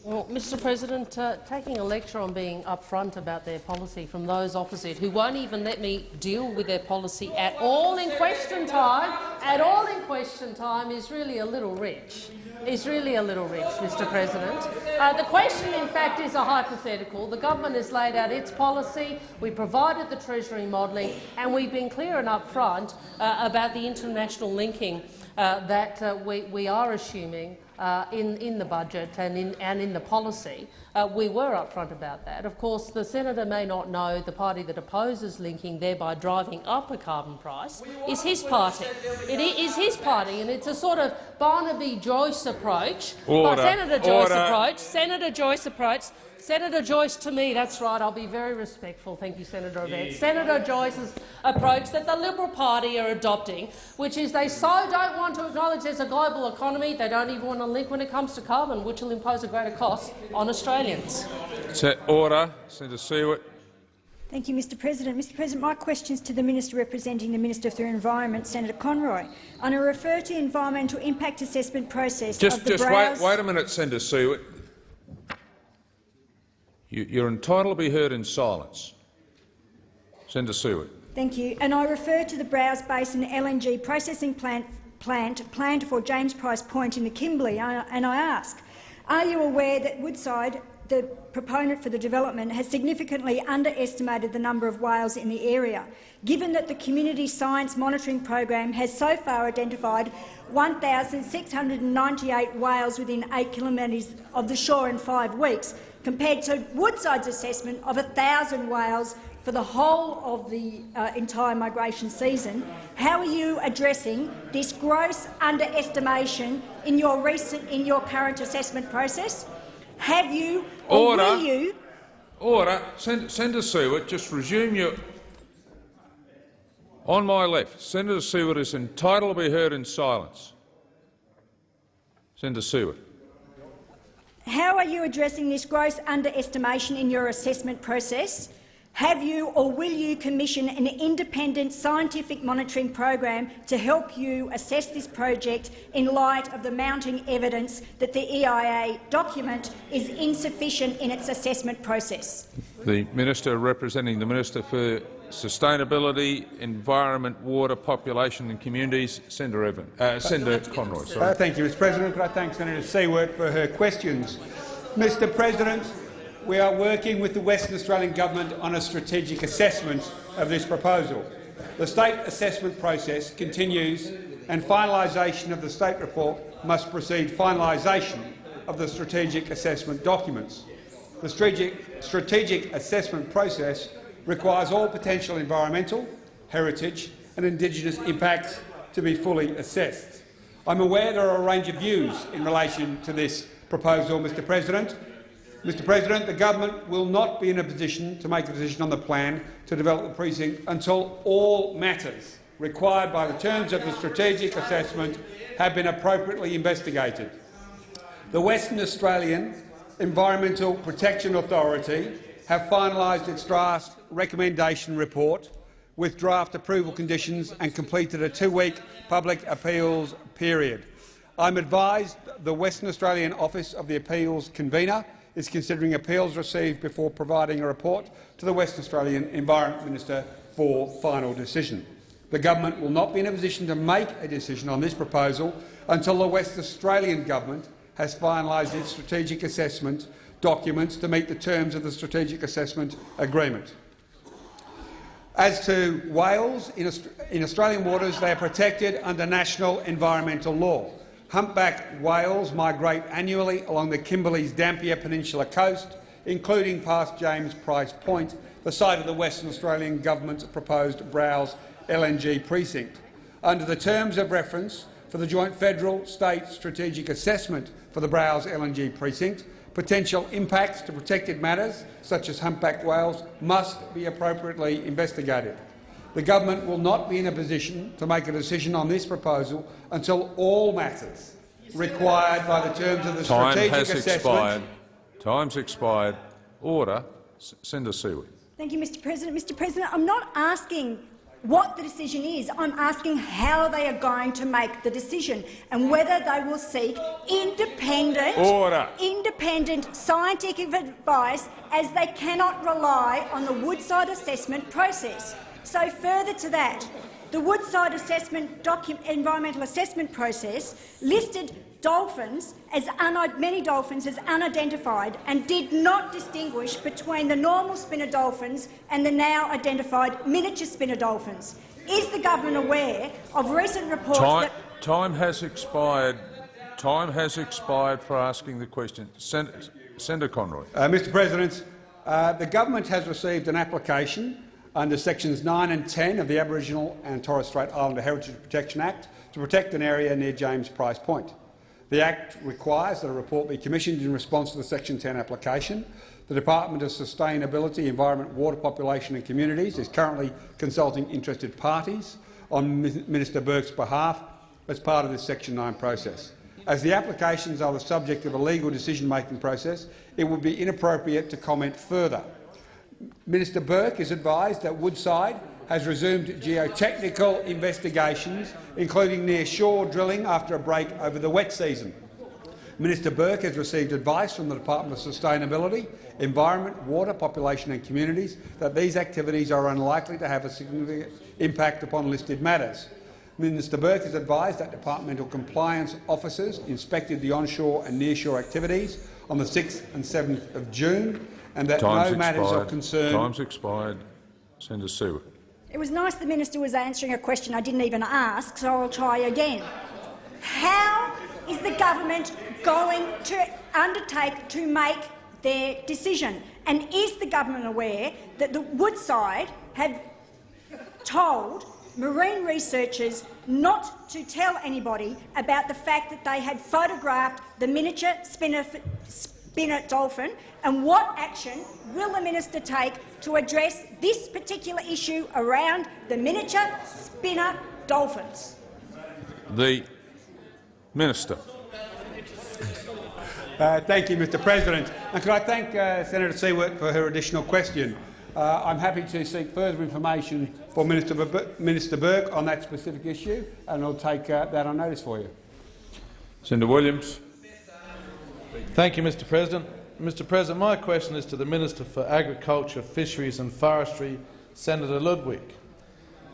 Well, Mr President, uh, taking a lecture on being upfront about their policy from those opposite who won't even let me deal with their policy at all in question time, at all in question time, is really a little rich. Is really a little rich, Mr President. Uh, the question, in fact, is a hypothetical. The government has laid out its policy, we provided the Treasury modelling, and we've been clear and upfront uh, about the international linking uh, that uh, we, we are assuming uh, in, in the budget and in, and in the policy. Uh, we were upfront about that. Of course, the senator may not know the party that opposes linking, thereby driving up a carbon price, is his party. It is his party, and it's a sort of Barnaby Joyce approach, Order. Senator Joyce approach, Senator Joyce approach Senator Joyce, to me, that's right. I'll be very respectful. Thank you, Senator Abetz. Yeah. Senator Joyce's approach that the Liberal Party are adopting, which is they so don't want to acknowledge there's a global economy, they don't even want to link when it comes to carbon, which will impose a greater cost on Australians. order. Senator Siewert. Thank you, Mr President. Mr President, my question is to the Minister representing the Minister for Environment, Senator Conroy. And I refer to the environmental impact assessment process just, of the Just wait, wait a minute, Senator Siewert. You, are entitled to be heard in silence. Senator Siewert. Thank you. And I refer to the Browse Basin LNG processing plant, plant planned for James Price Point in the Kimberley, and I ask, are you aware that Woodside, the proponent for the development, has significantly underestimated the number of whales in the area, given that the Community Science Monitoring Program has so far identified 1,698 whales within 8 kilometres of the shore in five weeks, compared to Woodside's assessment of 1,000 whales for the whole of the uh, entire migration season. How are you addressing this gross underestimation in your recent, in your current assessment process? Have you, or Order. will you? Order. Senator Siewert, just resume your. On my left, Senator Siewert is entitled to be heard in silence. Senator Siewert. How are you addressing this gross underestimation in your assessment process? Have you or will you commission an independent scientific monitoring program to help you assess this project in light of the mounting evidence that the EIA document is insufficient in its assessment process? The Minister representing the Minister for Sustainability, Environment, Water, Population and Communities. Senator Evan, uh, Senator Conroy. Sorry. Uh, thank you, Mr President. Could I thank Senator Siewert for her questions? Mr President, we are working with the Western Australian Government on a strategic assessment of this proposal. The state assessment process continues and finalisation of the state report must precede finalisation of the strategic assessment documents. The strategic, strategic assessment process requires all potential environmental, heritage and Indigenous impacts to be fully assessed. I'm aware there are a range of views in relation to this proposal, Mr President. Mr President, the government will not be in a position to make a decision on the plan to develop the precinct until all matters required by the terms of the strategic assessment have been appropriately investigated. The Western Australian Environmental Protection Authority have finalised its draft recommendation report with draft approval conditions and completed a two-week public appeals period. I'm advised the Western Australian Office of the Appeals Convener is considering appeals received before providing a report to the Western Australian Environment Minister for final decision. The government will not be in a position to make a decision on this proposal until the West Australian government has finalised its strategic assessment documents to meet the terms of the Strategic Assessment Agreement. As to whales in, in Australian waters, they are protected under national environmental law. Humpback whales migrate annually along the Kimberley's Dampier Peninsula coast, including past James Price Point, the site of the Western Australian Government's proposed Browse LNG precinct. Under the terms of reference for the joint federal-state strategic assessment for the Browse LNG precinct, potential impacts to protected matters, such as humpback whales, must be appropriately investigated. The government will not be in a position to make a decision on this proposal until all matters required by the terms of the Time strategic has assessment expired. Time's expired. Order. S Senator Siewert. Thank you, Mr President. Mr President, I'm not asking what the decision is. I'm asking how they are going to make the decision and whether they will seek independent, Order. independent scientific advice as they cannot rely on the Woodside assessment process. So further to that, the Woodside assessment environmental assessment process listed dolphins as many dolphins as unidentified and did not distinguish between the normal spinner dolphins and the now identified miniature spinner dolphins. Is the government aware of recent reports Time, that time has expired. Time has expired for asking the question. Sen Senator Conroy. Uh, Mr President, uh, the government has received an application under sections 9 and 10 of the Aboriginal and Torres Strait Islander Heritage Protection Act to protect an area near James Price Point. The Act requires that a report be commissioned in response to the Section 10 application. The Department of Sustainability, Environment, Water, Population and Communities is currently consulting interested parties on Minister Burke's behalf as part of this Section 9 process. As the applications are the subject of a legal decision-making process, it would be inappropriate to comment further. Minister Burke is advised that Woodside has resumed geotechnical investigations, including near-shore drilling after a break over the wet season. Minister Burke has received advice from the Department of Sustainability, Environment, Water, Population and Communities that these activities are unlikely to have a significant impact upon listed matters. Minister Burke has advised that departmental compliance officers inspected the onshore and nearshore activities on the 6th and 7th of June and that Time's no matters expired. of concern— Time's expired. Senator Siewert. It was nice the minister was answering a question I didn't even ask, so I'll try again. How is the government going to undertake to make their decision? And is the government aware that the Woodside have told marine researchers not to tell anybody about the fact that they had photographed the miniature spinner, spinner dolphin, and what action will the minister take to address this particular issue around the miniature spinner dolphins? The Minister. Uh, thank you, Mr President. And could I thank uh, Senator Siewert for her additional question. Uh, I'm happy to seek further information for Minister, Bur Minister Burke on that specific issue, and I'll take uh, that on notice for you. Senator Williams. Thank you, Mr President. Mr President, my question is to the Minister for Agriculture, Fisheries and Forestry, Senator Ludwig.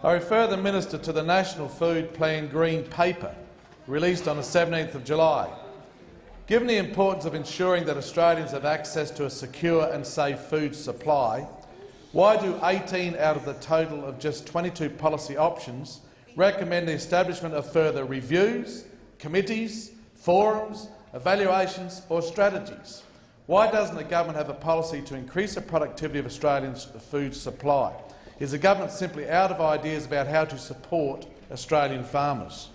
I refer the minister to the National Food Plan Green Paper, released on the 17th of July. Given the importance of ensuring that Australians have access to a secure and safe food supply, why do 18 out of the total of just 22 policy options recommend the establishment of further reviews, committees, forums, evaluations or strategies? Why doesn't the government have a policy to increase the productivity of Australians' food supply? Is the government simply out of ideas about how to support Australian farmers?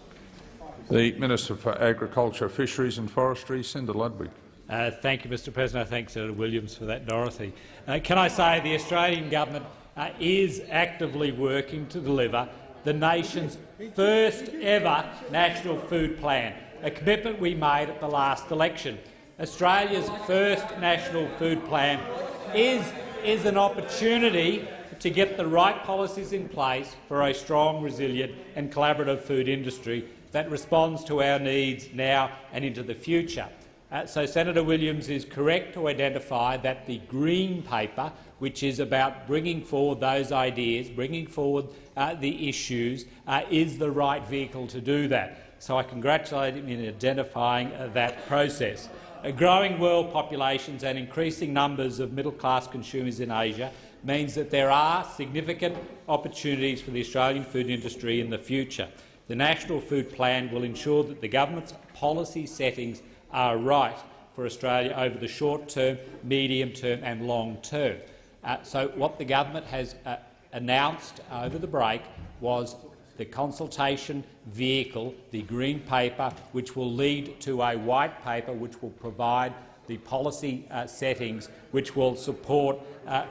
The Minister for Agriculture, Fisheries and Forestry, Senator Ludwig. Uh, thank you, Mr President. I thank Senator Williams for that, Dorothy. Uh, can I say the Australian government uh, is actively working to deliver the nation's first ever national food plan, a commitment we made at the last election. Australia's first national food plan is, is an opportunity to get the right policies in place for a strong, resilient and collaborative food industry that responds to our needs now and into the future. Uh, so Senator Williams is correct to identify that the Green Paper, which is about bringing forward those ideas, bringing forward uh, the issues, uh, is the right vehicle to do that. So I congratulate him in identifying uh, that process. Growing world populations and increasing numbers of middle-class consumers in Asia means that there are significant opportunities for the Australian food industry in the future. The National Food Plan will ensure that the government's policy settings are right for Australia over the short term, medium term and long term. Uh, so what the government has uh, announced over the break was the consultation vehicle, the Green Paper, which will lead to a White Paper which will provide the policy uh, settings which will support, uh,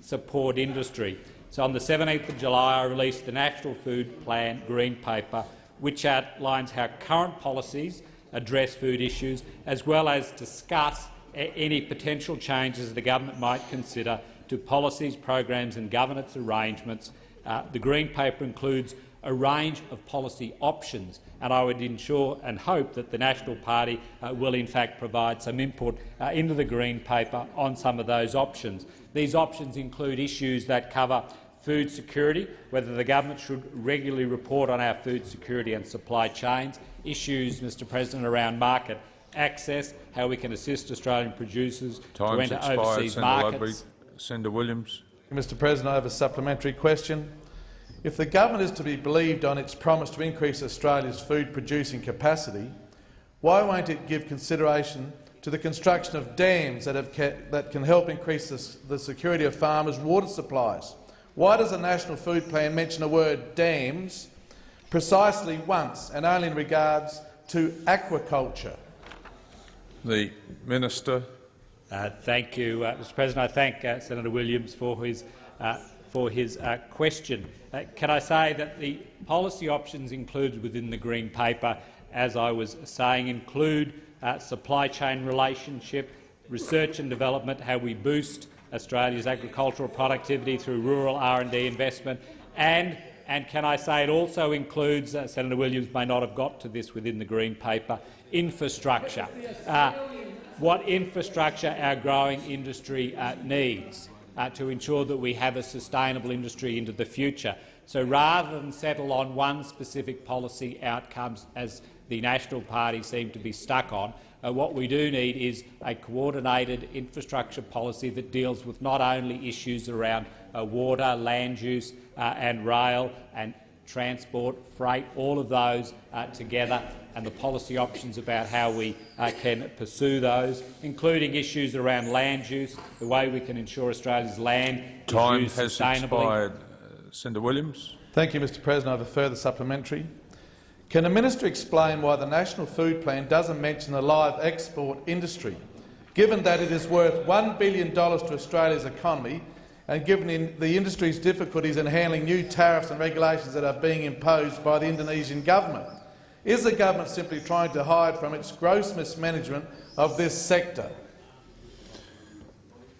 support industry. So on the 17th of July, I released the National Food Plan Green Paper, which outlines how current policies address food issues, as well as discuss any potential changes the government might consider to policies, programs and governance arrangements. Uh, the Green Paper includes a range of policy options, and I would ensure and hope that the National Party uh, will in fact provide some input uh, into the Green Paper on some of those options. These options include issues that cover food security, whether the government should regularly report on our food security and supply chains, issues, Mr President, around market access, how we can assist Australian producers Time's to enter expired, overseas Senator markets. Ludwig. Senator Williams. Mr President, I have a supplementary question. If the government is to be believed on its promise to increase Australia's food-producing capacity, why won't it give consideration to the construction of dams that, have that can help increase the, the security of farmers' water supplies? Why does the National Food Plan mention the word dams precisely once and only in regards to aquaculture? The Minister. Uh, thank you, uh, Mr President. I thank uh, Senator Williams for his, uh, for his uh, question. Uh, can I say that the policy options included within the Green Paper, as I was saying, include supply chain relationship, research and development, how we boost Australia's agricultural productivity through rural R&D investment, and and can I say it also includes, uh, Senator Williams may not have got to this within the Green Paper, infrastructure. Uh, what infrastructure our growing industry uh, needs uh, to ensure that we have a sustainable industry into the future. So rather than settle on one specific policy outcomes, as the National Party seem to be stuck on, uh, what we do need is a coordinated infrastructure policy that deals with not only issues around uh, water, land use uh, and rail and transport, freight, all of those uh, together, and the policy options about how we uh, can pursue those, including issues around land use, the way we can ensure Australia's land Time is used has expired. Uh, Senator Williams. Thank you, Mr President. I have a further supplementary. Can the minister explain why the National Food Plan doesn't mention the live export industry, given that it is worth $1 billion to Australia's economy and given in the industry's difficulties in handling new tariffs and regulations that are being imposed by the Indonesian government? Is the government simply trying to hide from its gross mismanagement of this sector?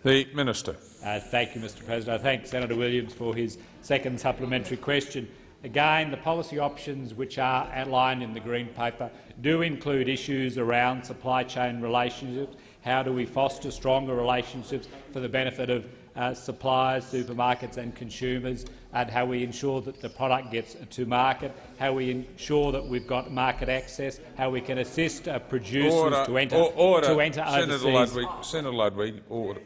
The Minister. Uh, thank you, Mr President. I thank Senator Williams for his second supplementary question. Again, the policy options which are outlined in the Green Paper do include issues around supply chain relationships. How do we foster stronger relationships for the benefit of uh, suppliers, supermarkets and consumers, and how we ensure that the product gets to market, how we ensure that we've got market access, how we can assist uh, producers Order. to enter, Or- order. to enter Senator overseas. Ludwig, Senator Ludwig, order.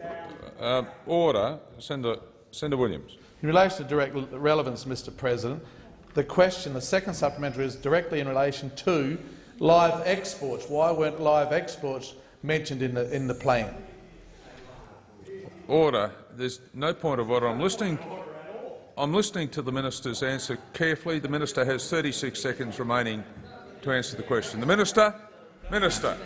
Um, order. Senator, Senator Williams. In relation to direct relevance, Mr President, the question, the second supplementary, is directly in relation to live exports. Why weren't live exports mentioned in the, in the plan? Order. There's no point of order. I'm listening. I'm listening to the minister's answer carefully. The minister has 36 seconds remaining to answer the question. The minister. Minister.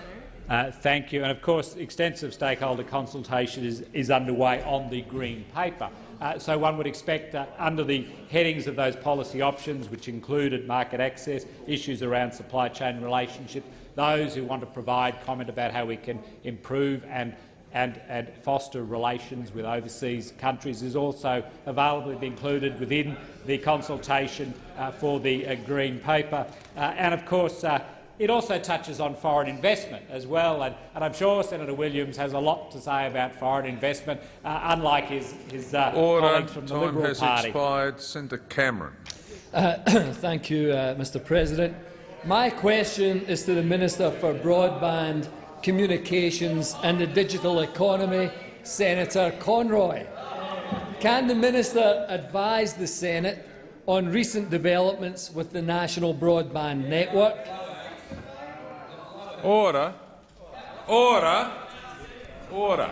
Uh, thank you. And of course, extensive stakeholder consultation is, is underway on the Green Paper. Uh, so one would expect that under the headings of those policy options, which included market access, issues around supply chain relationships, those who want to provide comment about how we can improve and and, and, foster relations with overseas countries is also available to be included within the consultation uh, for the uh, Green Paper. Uh, and of course, uh, it also touches on foreign investment as well, and, and, I'm sure Senator Williams has a lot to say about foreign investment, uh, unlike his, his uh, Order. colleagues from the Time Liberal has Party. expired. Senator Cameron. Thank you, uh, Mr President. My question is to the Minister for Broadband, Communications and the Digital Economy, Senator Conroy. Can the Minister advise the Senate on recent developments with the National Broadband Network? Order. Order. Order.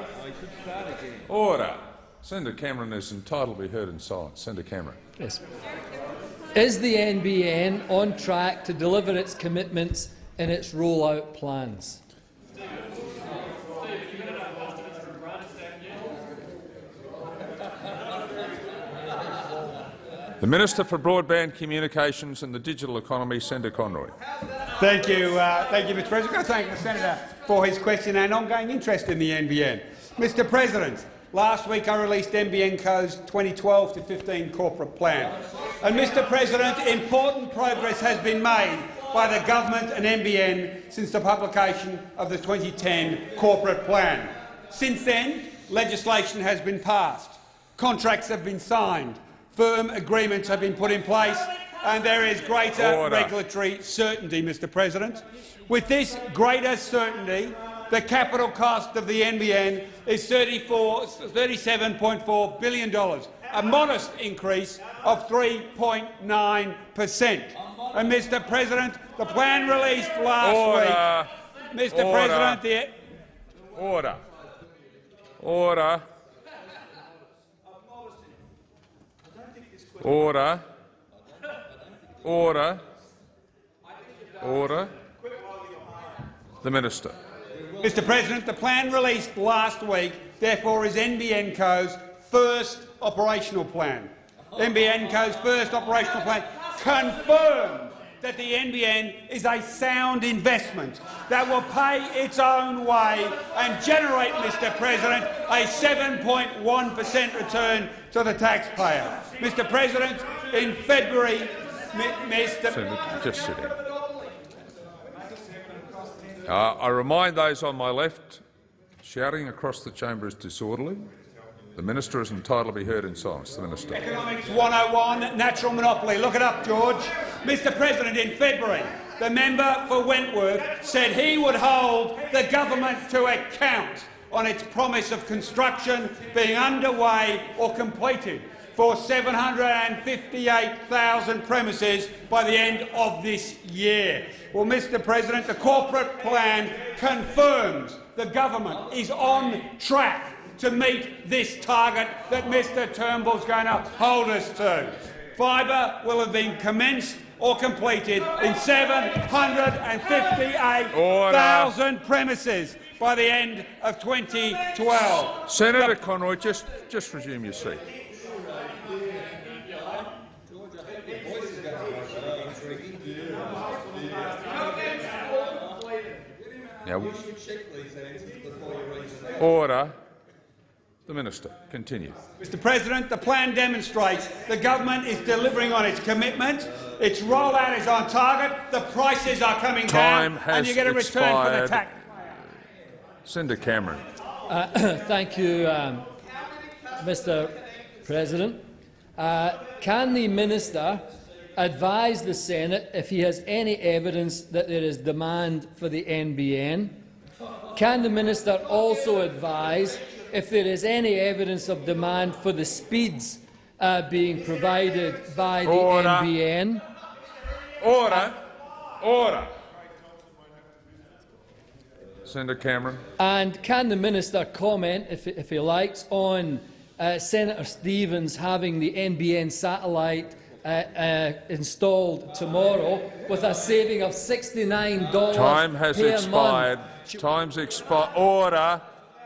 Order. Senator Cameron is entitled to be heard in silence. Senator Cameron. Yes. Is the NBN on track to deliver its commitments in its rollout plans? The Minister for Broadband Communications and the Digital Economy, Senator Conroy. Thank you, uh, thank you, Mr. President. I thank the senator for his question and ongoing interest in the NBN. Mr. President, last week I released NBN Co's 2012 to 15 corporate plan. And, Mr. President, important progress has been made by the government and NBN since the publication of the 2010 corporate plan. Since then, legislation has been passed, contracts have been signed, firm agreements have been put in place and there is greater Order. regulatory certainty, Mr President. With this greater certainty, the capital cost of the NBN is $37.4 billion, a modest increase of 3.9 per cent. And, Mr President, the plan released last Order. week— Mr Order. President, the Order. Order. Order. Order. Order. The Minister. Mr President, the plan released last week therefore is NBN Co's first operational plan. NBN Co's first operational plan confirmed that the NBN is a sound investment that will pay its own way and generate, Mr President, a 7.1 per cent return to the taxpayer. Mr President, in February, Mr. Just sit. Uh, I remind those on my left, shouting across the chamber is disorderly. The minister is entitled to be heard in silence. The minister. Economics 101, natural monopoly. Look it up, George. Mr President, in February, the member for Wentworth said he would hold the government to account on its promise of construction being underway or completed for 758,000 premises by the end of this year. Well, Mr President, the corporate plan confirms the government is on track to meet this target that Mr Turnbull's going to hold us to. Fibre will have been commenced or completed in 758,000 premises by the end of 2012. Senator Conroy, just, just resume your seat. Now, order. The minister. Continue. Mr President, the plan demonstrates the government is delivering on its commitment, its rollout is on target, the prices are coming Time down, and you get a return for the expired. tax. Senator Cameron. Uh, thank you, um, Mr President. Uh, can the minister advise the Senate if he has any evidence that there is demand for the NBN? Can the minister also advise if there is any evidence of demand for the speeds uh, being provided by the Order. NBN? Order. Order. Senator Cameron. And can the minister comment, if, if he likes, on uh, Senator Stevens having the NBN satellite uh, uh, installed tomorrow with a saving of $69 Time has per expired. month? Time's expired. Order.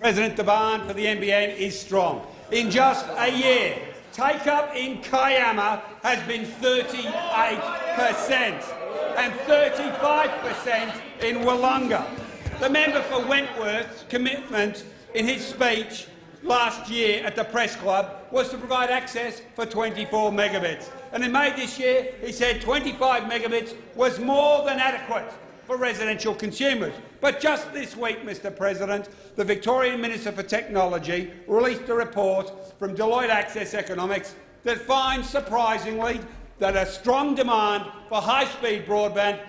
President, demand for the NBN is strong. In just a year, take-up in Kiama has been 38 per cent and 35 per cent in Willunga. The member for Wentworth's commitment in his speech last year at the Press Club was to provide access for 24 megabits. And in May this year, he said 25 megabits was more than adequate for residential consumers. But just this week, Mr President, the Victorian Minister for Technology released a report from Deloitte Access Economics that finds, surprisingly, that a strong demand for high-speed broadband,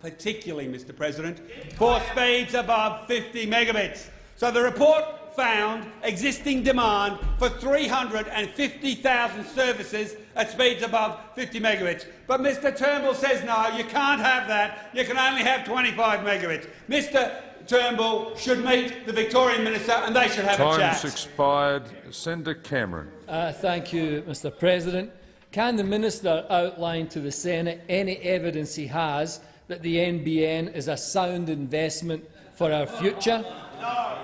particularly, Mr President, for speeds above 50 megabits. So the report found existing demand for 350,000 services at speeds above 50 megabits. But Mr Turnbull says no, you can't have that. You can only have 25 megabits. Mr Turnbull should meet the Victorian Minister and they should have a chat. Time's chat. expired. Senator Cameron. Uh, thank you, Mr President. Can the minister outline to the Senate any evidence he has that the NBN is a sound investment for our future?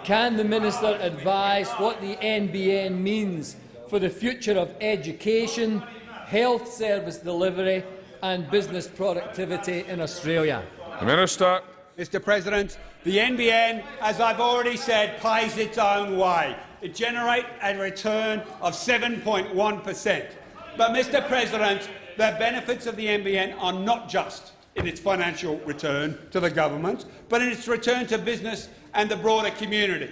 Can the minister advise what the NBN means for the future of education, health service delivery and business productivity in Australia? The Minister. Mr President, the NBN, as I've already said, pays its own way. It generates a return of 7.1 per cent. But, Mr President, the benefits of the NBN are not just in its financial return to the government, but in its return to business and the broader community.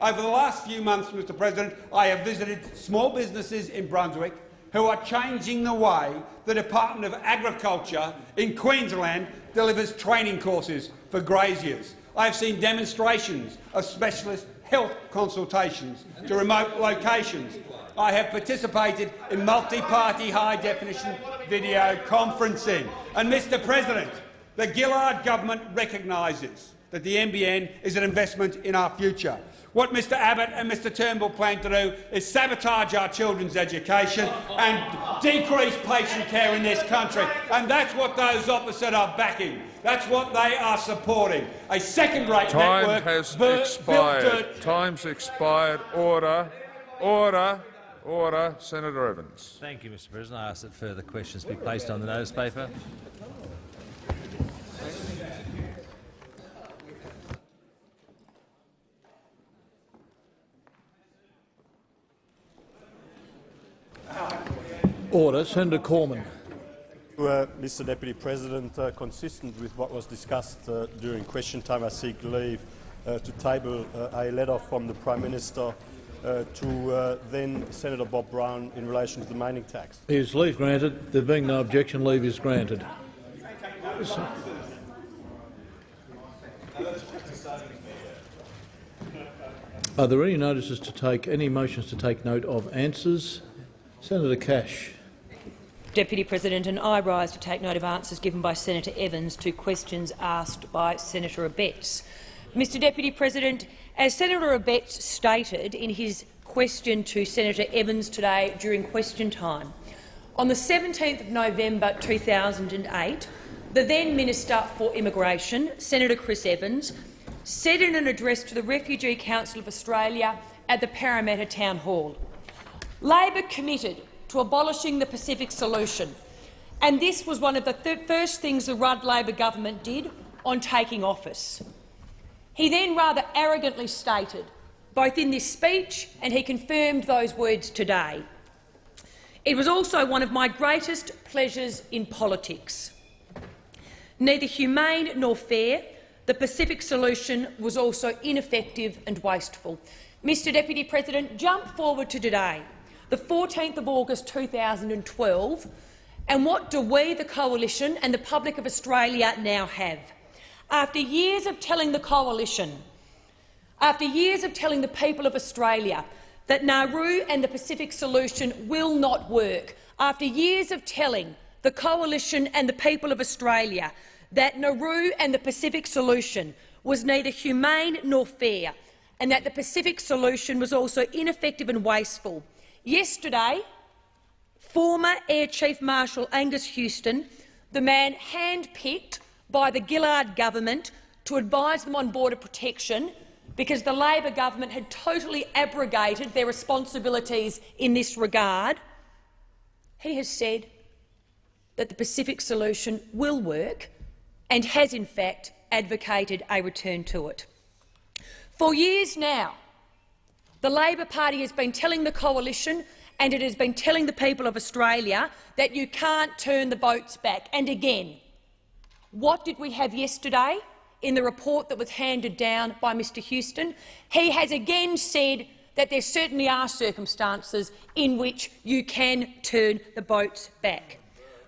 Over the last few months, Mr President, I have visited small businesses in Brunswick who are changing the way the Department of Agriculture in Queensland delivers training courses for graziers. I have seen demonstrations of specialist health consultations to remote locations. I have participated in multi-party high-definition video conferencing. And, Mr President, the Gillard government recognises that the NBN is an investment in our future. What Mr Abbott and Mr Turnbull plan to do is sabotage our children's education and decrease patient care in this country. And that's what those opposite are backing. That's what they are supporting. A second-rate Time network has built expired. to Time's expired. Order. Order. Order. Senator Evans. Thank you, Mr President. I ask that further questions be placed on the notice paper. Order. Senator Cormann. Uh, Mr Deputy President, uh, consistent with what was discussed uh, during question time, I seek leave uh, to table uh, a letter from the Prime Minister uh, to then Senator Bob Brown in relation to the mining tax. Is leave granted? There being no objection, leave is granted. Are there any notices to take, any motions to take note of answers? Senator Cash. Deputy President, and I rise to take note of answers given by Senator Evans to questions asked by Senator Abetz. Mr Deputy President, as Senator Abetz stated in his question to Senator Evans today during question time, on the 17th of November 2008, the then Minister for Immigration, Senator Chris Evans, said in an address to the Refugee Council of Australia at the Parramatta Town Hall, Labor committed to abolishing the Pacific Solution, and this was one of the th first things the Rudd Labor government did on taking office. He then rather arrogantly stated, both in this speech and he confirmed those words today, it was also one of my greatest pleasures in politics. Neither humane nor fair, the Pacific solution was also ineffective and wasteful. Mr Deputy President, jump forward to today, the 14th of August 2012, and what do we, the Coalition and the public of Australia now have? After years of telling the Coalition, after years of telling the people of Australia that Nauru and the Pacific solution will not work, after years of telling the Coalition and the people of Australia that Nauru and the Pacific solution was neither humane nor fair, and that the Pacific solution was also ineffective and wasteful. Yesterday, former Air Chief Marshal Angus Houston, the man handpicked by the Gillard government to advise them on border protection because the Labor government had totally abrogated their responsibilities in this regard, he has said that the Pacific solution will work and has in fact advocated a return to it. For years now, the Labor Party has been telling the coalition and it has been telling the people of Australia that you can't turn the votes back. And again, what did we have yesterday in the report that was handed down by Mr Houston? He has again said that there certainly are circumstances in which you can turn the votes back.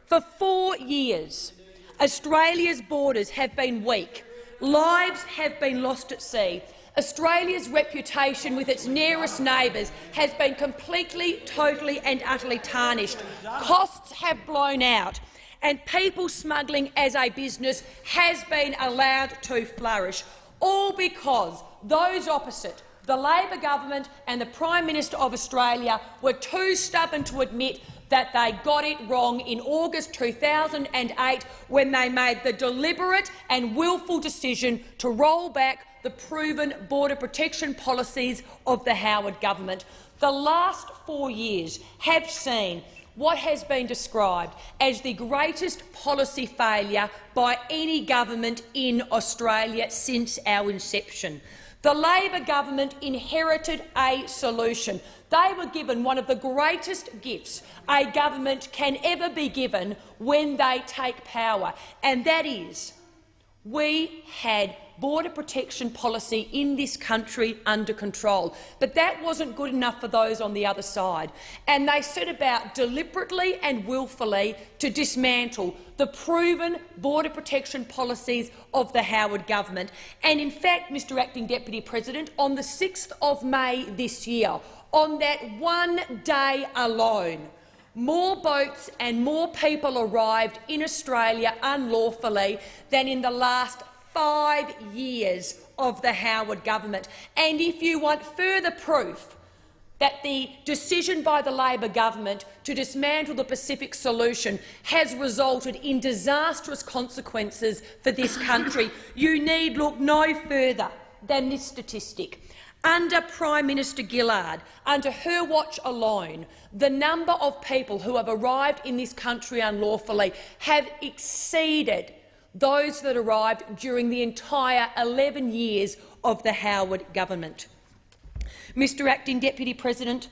For four years, Australia's borders have been weak. Lives have been lost at sea. Australia's reputation with its nearest neighbours has been completely, totally and utterly tarnished. Costs have blown out and people smuggling as a business has been allowed to flourish, all because those opposite the Labor government and the Prime Minister of Australia were too stubborn to admit that they got it wrong in August 2008 when they made the deliberate and willful decision to roll back the proven border protection policies of the Howard government. The last four years have seen what has been described as the greatest policy failure by any government in Australia since our inception. The Labor government inherited a solution. They were given one of the greatest gifts a government can ever be given when they take power, and that is we had border protection policy in this country under control. But that wasn't good enough for those on the other side, and they set about deliberately and willfully to dismantle the proven border protection policies of the Howard government. And in fact, Mr Acting Deputy President, on the 6th of May this year, on that one day alone, more boats and more people arrived in Australia unlawfully than in the last five years of the Howard government. And if you want further proof that the decision by the Labor government to dismantle the Pacific solution has resulted in disastrous consequences for this country, you need look no further than this statistic. Under Prime Minister Gillard, under her watch alone, the number of people who have arrived in this country unlawfully have exceeded those that arrived during the entire 11 years of the Howard government. Mr Acting Deputy President,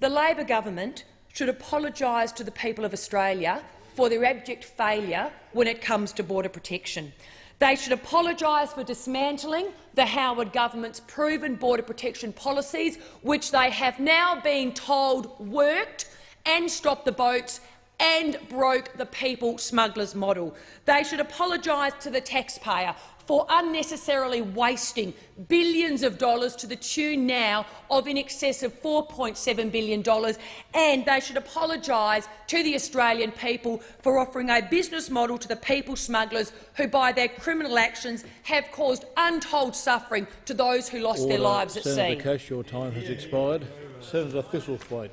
the Labor government should apologise to the people of Australia for their abject failure when it comes to border protection. They should apologise for dismantling the Howard government's proven border protection policies, which they have now been told worked and stopped the boats and broke the people smugglers model. They should apologise to the taxpayer for unnecessarily wasting billions of dollars to the tune now of in excess of $4.7 billion, and they should apologise to the Australian people for offering a business model to the people smugglers who, by their criminal actions, have caused untold suffering to those who lost Order. their lives at Senator sea. Cash, your time has expired. Senator Thistlethwaite.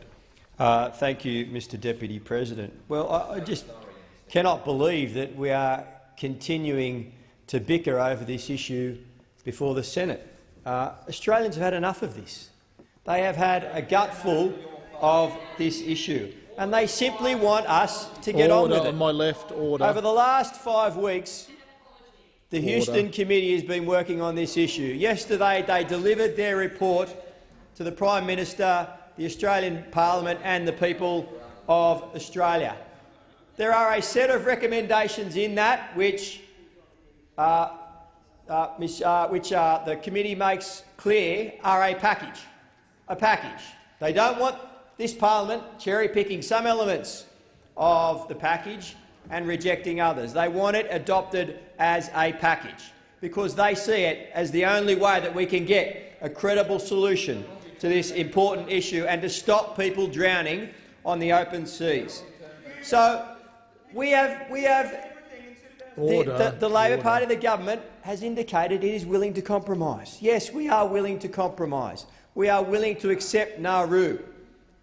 Uh, thank you, Mr Deputy President. Well, I, I just cannot believe that we are continuing to bicker over this issue before the Senate. Uh, Australians have had enough of this. They have had a gutful of this issue, and they simply want us to get on with it. on my left. Order. Over the last five weeks, the Order. Houston Committee has been working on this issue. Yesterday they delivered their report to the Prime Minister, the Australian Parliament and the people of Australia. There are a set of recommendations in that which, uh, uh, uh, which uh, the committee makes clear are a package. A package. They don't want this parliament cherry-picking some elements of the package and rejecting others. They want it adopted as a package because they see it as the only way that we can get a credible solution to this important issue and to stop people drowning on the open seas. So we have, we have the, the, the Labor Order. Party, the government, has indicated it is willing to compromise. Yes, we are willing to compromise. We are willing to accept Nauru.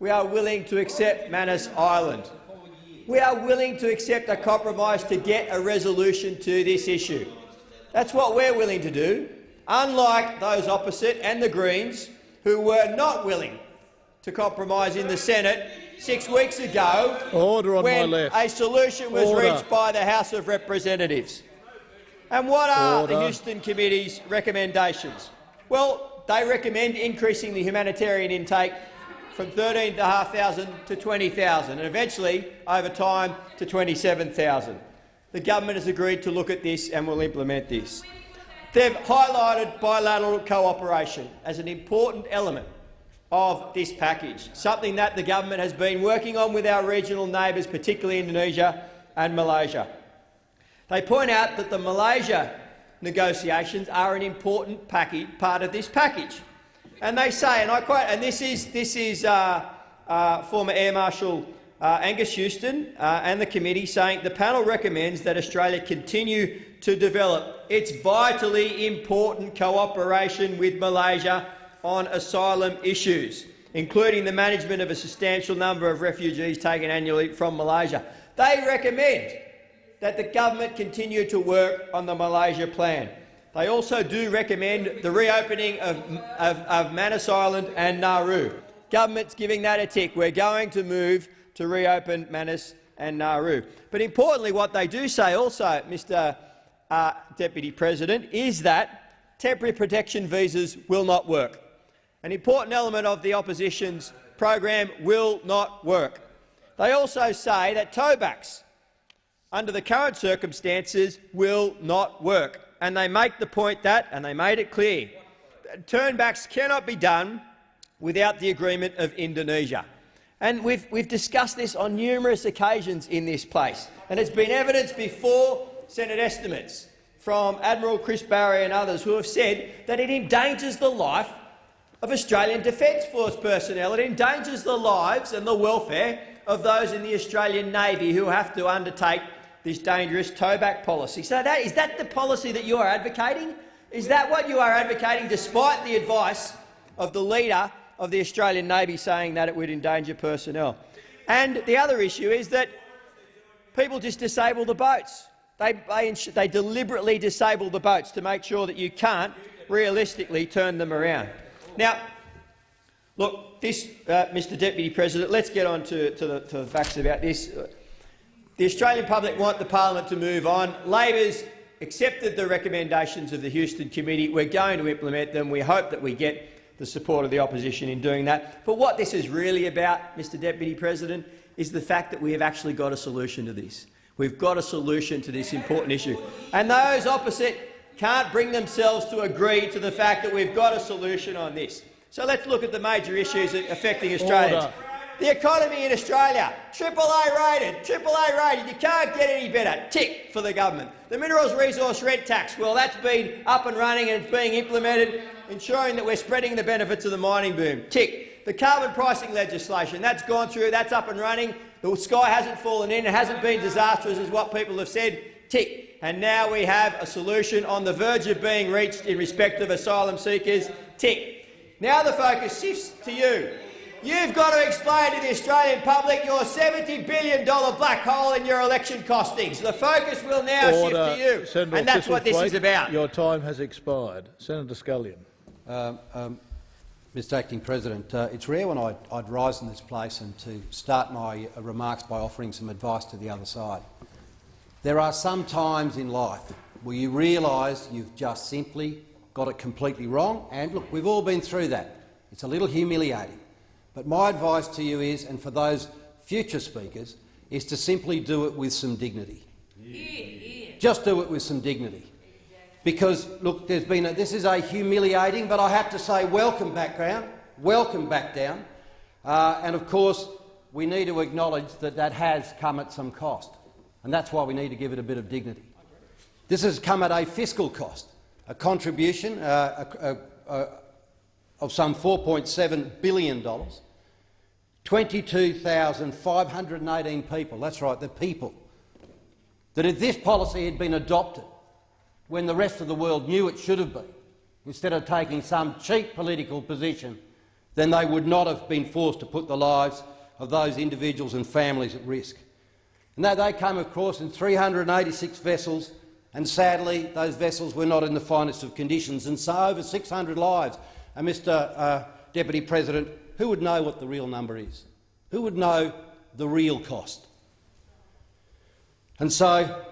We are willing to accept Manus Island. We are willing to accept a compromise to get a resolution to this issue. That's what we're willing to do, unlike those opposite and the Greens, who were not willing to compromise in the Senate six weeks ago Order on my when left. a solution was Order. reached by the House of Representatives. And what are the Houston Committee's recommendations? Well, they recommend increasing the humanitarian intake from 13,500 to 20,000 and eventually, over time, to 27,000. The government has agreed to look at this and will implement this. They've highlighted bilateral cooperation as an important element of this package, something that the government has been working on with our regional neighbours, particularly Indonesia and Malaysia. They point out that the Malaysia negotiations are an important package, part of this package. And they say, and I quote, and this is, this is uh, uh, former Air Marshal uh, Angus Houston uh, and the committee saying the panel recommends that Australia continue to develop its vitally important cooperation with Malaysia on asylum issues, including the management of a substantial number of refugees taken annually from Malaysia. They recommend that the government continue to work on the Malaysia plan. They also do recommend the reopening of, of, of Manus Island and Nauru. Government's giving that a tick. We're going to move to reopen Manus and Nauru. But importantly, what they do say also, Mr uh, Deputy President, is that temporary protection visas will not work. An important element of the opposition's program will not work. They also say that towbacks under the current circumstances will not work. And they make the point that, and they made it clear, turnbacks cannot be done without the agreement of Indonesia. And we've, we've discussed this on numerous occasions in this place, and it's been evidenced before Senate estimates from Admiral Chris Barrie and others who have said that it endangers the life of Australian Defence Force personnel. It endangers the lives and the welfare of those in the Australian Navy who have to undertake this dangerous towback policy. So that, is that the policy that you are advocating? Is that what you are advocating, despite the advice of the leader of the Australian Navy saying that it would endanger personnel? And the other issue is that people just disable the boats. They, they, they deliberately disable the boats to make sure that you can't realistically turn them around. Now, look, this, uh, Mr Deputy President, let's get on to, to, the, to the facts about this. The Australian public want the parliament to move on. Labor's accepted the recommendations of the Houston Committee. We're going to implement them. We hope that we get the support of the opposition in doing that. But what this is really about, Mr Deputy President, is the fact that we have actually got a solution to this. We've got a solution to this important issue. And those opposite can't bring themselves to agree to the fact that we've got a solution on this. So let's look at the major issues affecting Australians. Order. The economy in Australia, triple A rated, triple A rated. You can't get any better. Tick for the government. The minerals resource rent tax, well, that's been up and running and it's being implemented, ensuring that we're spreading the benefits of the mining boom. Tick. The carbon pricing legislation, that's gone through, that's up and running. The sky hasn't fallen in, it hasn't been disastrous, as what people have said. Tick. And now we have a solution on the verge of being reached in respect of asylum seekers. Tick. Now the focus shifts to you. You've got to explain to the Australian public your $70 billion black hole in your election costings. The focus will now Order. shift to you, Senator and that's what this is about. Your time has expired. Senator Scullion. Um, um, Mr Acting President. Uh, it's rare when I'd, I'd, rise in this place and to start my uh, remarks by offering some advice to the other side. There are some times in life where you realise you've just simply got it completely wrong, and look, we've all been through that. It's a little humiliating. But my advice to you is, and for those future speakers, is to simply do it with some dignity. Yeah. Just do it with some dignity because, look, there's been a, this is a humiliating, but I have to say welcome background, welcome back down. Uh, and of course, we need to acknowledge that that has come at some cost, and that's why we need to give it a bit of dignity. This has come at a fiscal cost, a contribution uh, a, a, of some $4.7 billion, 22,518 people, that's right, the people, that if this policy had been adopted, when the rest of the world knew it should have been, instead of taking some cheap political position, then they would not have been forced to put the lives of those individuals and families at risk. And they came, of course, in 386 vessels, and sadly those vessels were not in the finest of conditions, and so over 600 lives. And Mr uh, Deputy President, who would know what the real number is? Who would know the real cost? And so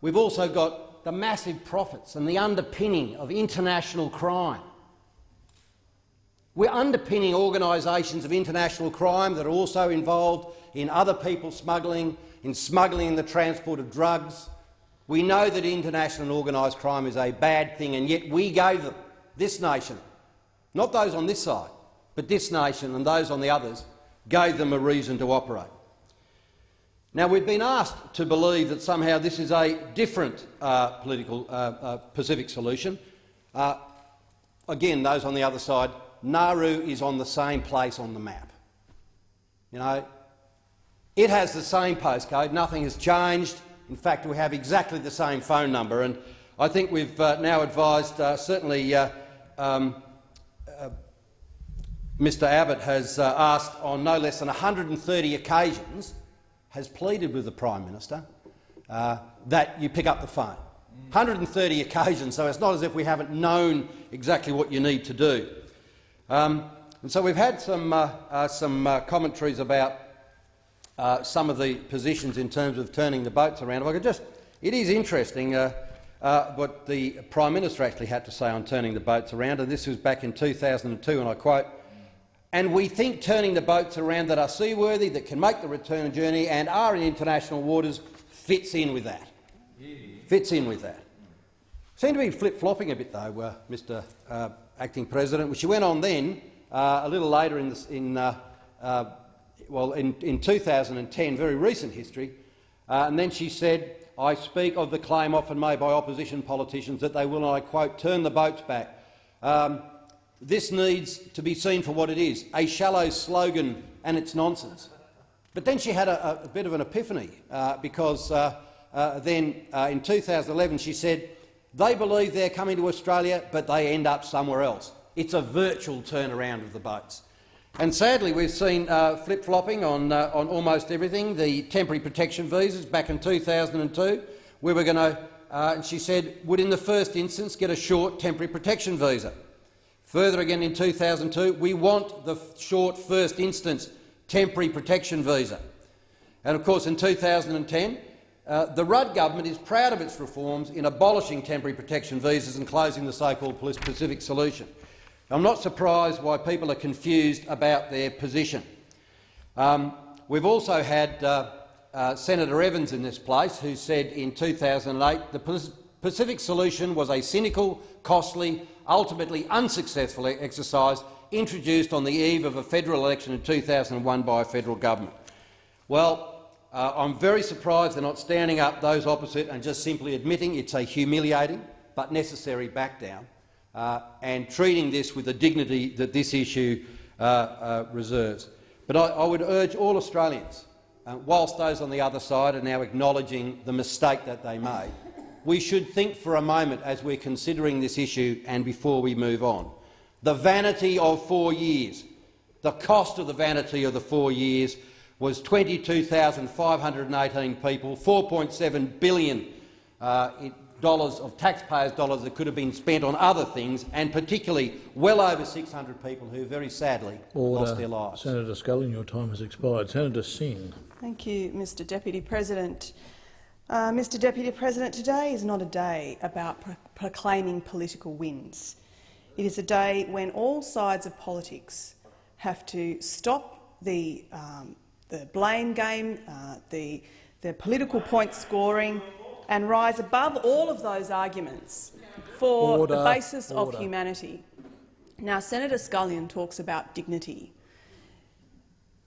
we've also got the massive profits and the underpinning of international crime. We're underpinning organisations of international crime that are also involved in other people smuggling, in smuggling and the transport of drugs. We know that international organised crime is a bad thing, and yet we gave them, this nation, not those on this side, but this nation and those on the others, gave them a reason to operate. Now, we've been asked to believe that somehow this is a different uh, political uh, uh, Pacific solution. Uh, again, those on the other side, Nauru is on the same place on the map. You know, it has the same postcode, nothing has changed. In fact, we have exactly the same phone number, and I think we've uh, now advised, uh, certainly um, Mr Abbott has asked on no less than 130 occasions has pleaded with the Prime Minister uh, that you pick up the phone. 130 occasions, so it's not as if we haven't known exactly what you need to do. Um, and so we've had some, uh, uh, some uh, commentaries about uh, some of the positions in terms of turning the boats around. If I could just, it is interesting uh, what the Prime Minister actually had to say on turning the boats around, and this was back in 2002, and I quote, and we think turning the boats around that are seaworthy, that can make the return journey and are in international waters fits in with that. Yeah. Fits in with that. Seem to be flip-flopping a bit, though, uh, Mr uh, Acting President. which She went on then, uh, a little later in, this, in uh, uh, well, in, in 2010, very recent history, uh, and then she said, I speak of the claim often made by opposition politicians that they will, and I quote, turn the boats back. Um, this needs to be seen for what it is, a shallow slogan and it's nonsense. But then she had a, a bit of an epiphany uh, because uh, uh, then uh, in 2011 she said, they believe they're coming to Australia but they end up somewhere else. It's a virtual turnaround of the boats. And sadly we've seen uh, flip-flopping on, uh, on almost everything. The temporary protection visas back in 2002, we were going to, and she said, would in the first instance get a short temporary protection visa. Further again in 2002, we want the short first instance temporary protection visa. And of course in 2010, uh, the Rudd government is proud of its reforms in abolishing temporary protection visas and closing the so-called Pacific solution. I'm not surprised why people are confused about their position. Um, we've also had uh, uh, Senator Evans in this place who said in 2008 the Pacific solution was a cynical, costly ultimately unsuccessful exercise introduced on the eve of a federal election in 2001 by a federal government. Well, uh, I'm very surprised they're not standing up, those opposite, and just simply admitting it's a humiliating but necessary backdown uh, and treating this with the dignity that this issue uh, uh reserves. But I, I, would urge all Australians, uh, whilst those on the other side are now acknowledging the mistake that they made, we should think for a moment as we're considering this issue and before we move on. The vanity of four years, the cost of the vanity of the four years was 22,518 people, 4.7 billion uh, dollars of taxpayers' dollars that could have been spent on other things, and particularly well over 600 people who very sadly Order. lost their lives. Senator Scullion, your time has expired. Senator Singh. Thank you, Mr Deputy President. Uh, Mr Deputy President, today is not a day about pro proclaiming political wins. It is a day when all sides of politics have to stop the, um, the blame game, uh, the, the political point scoring, and rise above all of those arguments for Order. the basis Order. of humanity. Now, Senator Scullion talks about dignity.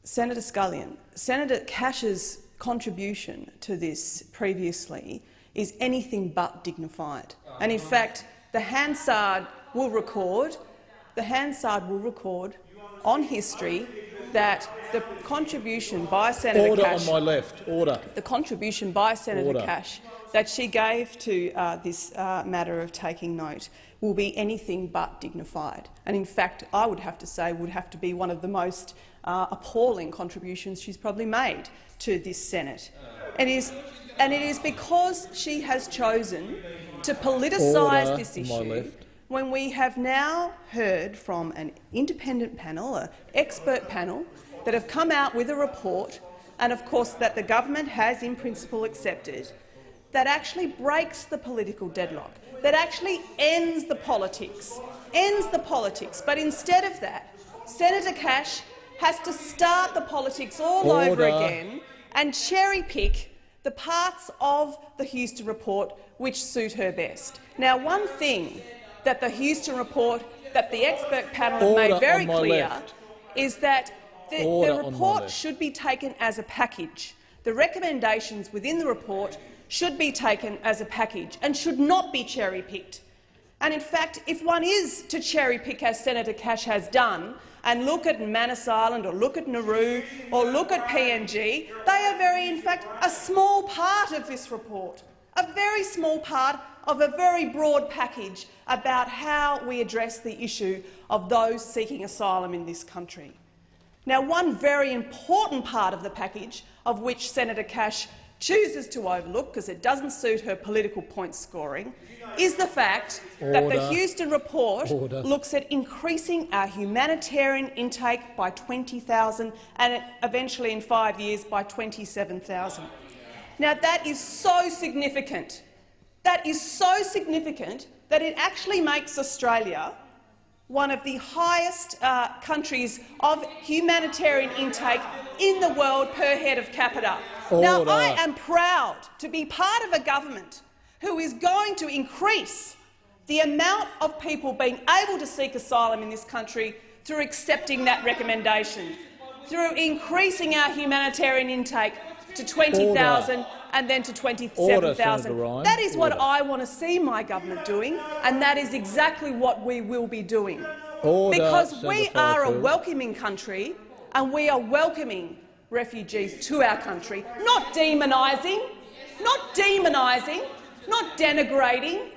Senator Scullion, Senator Cash's contribution to this previously is anything but dignified. And in fact, the Hansard will record, the Hansard will record on history that the contribution by Senator Order Cash, on my left. Order. the contribution by Senator Order. Cash that she gave to uh, this uh, matter of taking note will be anything but dignified. And in fact, I would have to say would have to be one of the most uh, appalling contributions she's probably made to this Senate. It is, and it is because she has chosen to politicise Order this issue when we have now heard from an independent panel, an expert panel, that have come out with a report, and of course that the government has in principle accepted, that actually breaks the political deadlock, that actually ends the politics, ends the politics. But instead of that, Senator Cash has to start the politics all over again and cherry-pick the parts of the Houston report which suit her best. Now, one thing that the Houston report, that the expert panel have made very clear, left. is that the, the report should be taken as a package. The recommendations within the report should be taken as a package and should not be cherry-picked. And in fact, if one is to cherry-pick, as Senator Cash has done, and look at Manus Island or look at Nauru or look at PNG, they are very, in fact, a small part of this report, a very small part of a very broad package about how we address the issue of those seeking asylum in this country. Now, one very important part of the package, of which Senator Cash chooses to overlook because it doesn't suit her political point scoring, is the fact that the Houston report Order. looks at increasing our humanitarian intake by 20,000 and eventually in five years by 27,000. Now, that is so significant. That is so significant that it actually makes Australia one of the highest uh, countries of humanitarian intake in the world per head of capita. Now, I am proud to be part of a government who is going to increase the amount of people being able to seek asylum in this country through accepting that recommendation, through increasing our humanitarian intake to 20,000 and then to 27,000. That is what Order. I want to see my government doing, and that is exactly what we will be doing. Order, because Senator we are a welcoming country, and we are welcoming refugees to our country, not demonising, not demonising, not denigrating.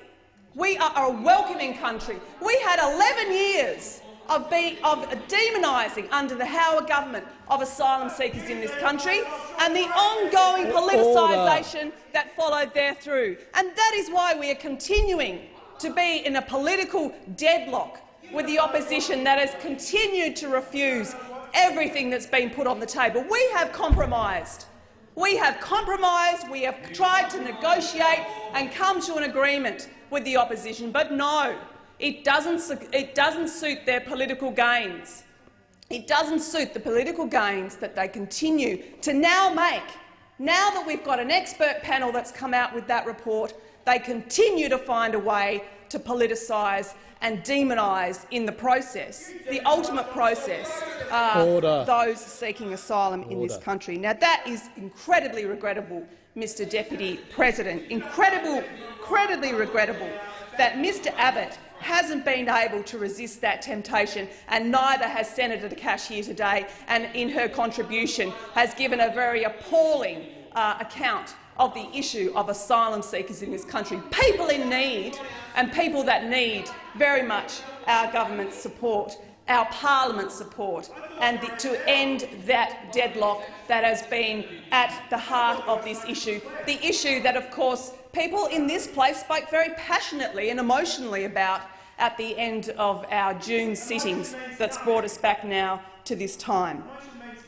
We are a welcoming country. We had 11 years of, be, of demonising under the Howard government of asylum seekers in this country and the ongoing politicisation that followed there through. And that is why we are continuing to be in a political deadlock with the opposition that has continued to refuse everything that's been put on the table. We have compromised. We have compromised, we have tried to negotiate and come to an agreement with the opposition, but no, it doesn't, it doesn't suit their political gains. It doesn't suit the political gains that they continue to now make. Now that we've got an expert panel that's come out with that report, they continue to find a way to politicise and demonise in the process, the ultimate process, uh, those seeking asylum in this country. Now, that is incredibly regrettable, Mr Deputy President. Incredible, incredibly regrettable that Mr Abbott hasn't been able to resist that temptation, and neither has Senator Cash here today, and in her contribution has given a very appalling uh, account of the issue of asylum seekers in this country. People in need, and people that need very much our government's support, our parliament's support, and the, to end that deadlock that has been at the heart of this issue. The issue that, of course, people in this place spoke very passionately and emotionally about at the end of our June sittings that's brought us back now to this time.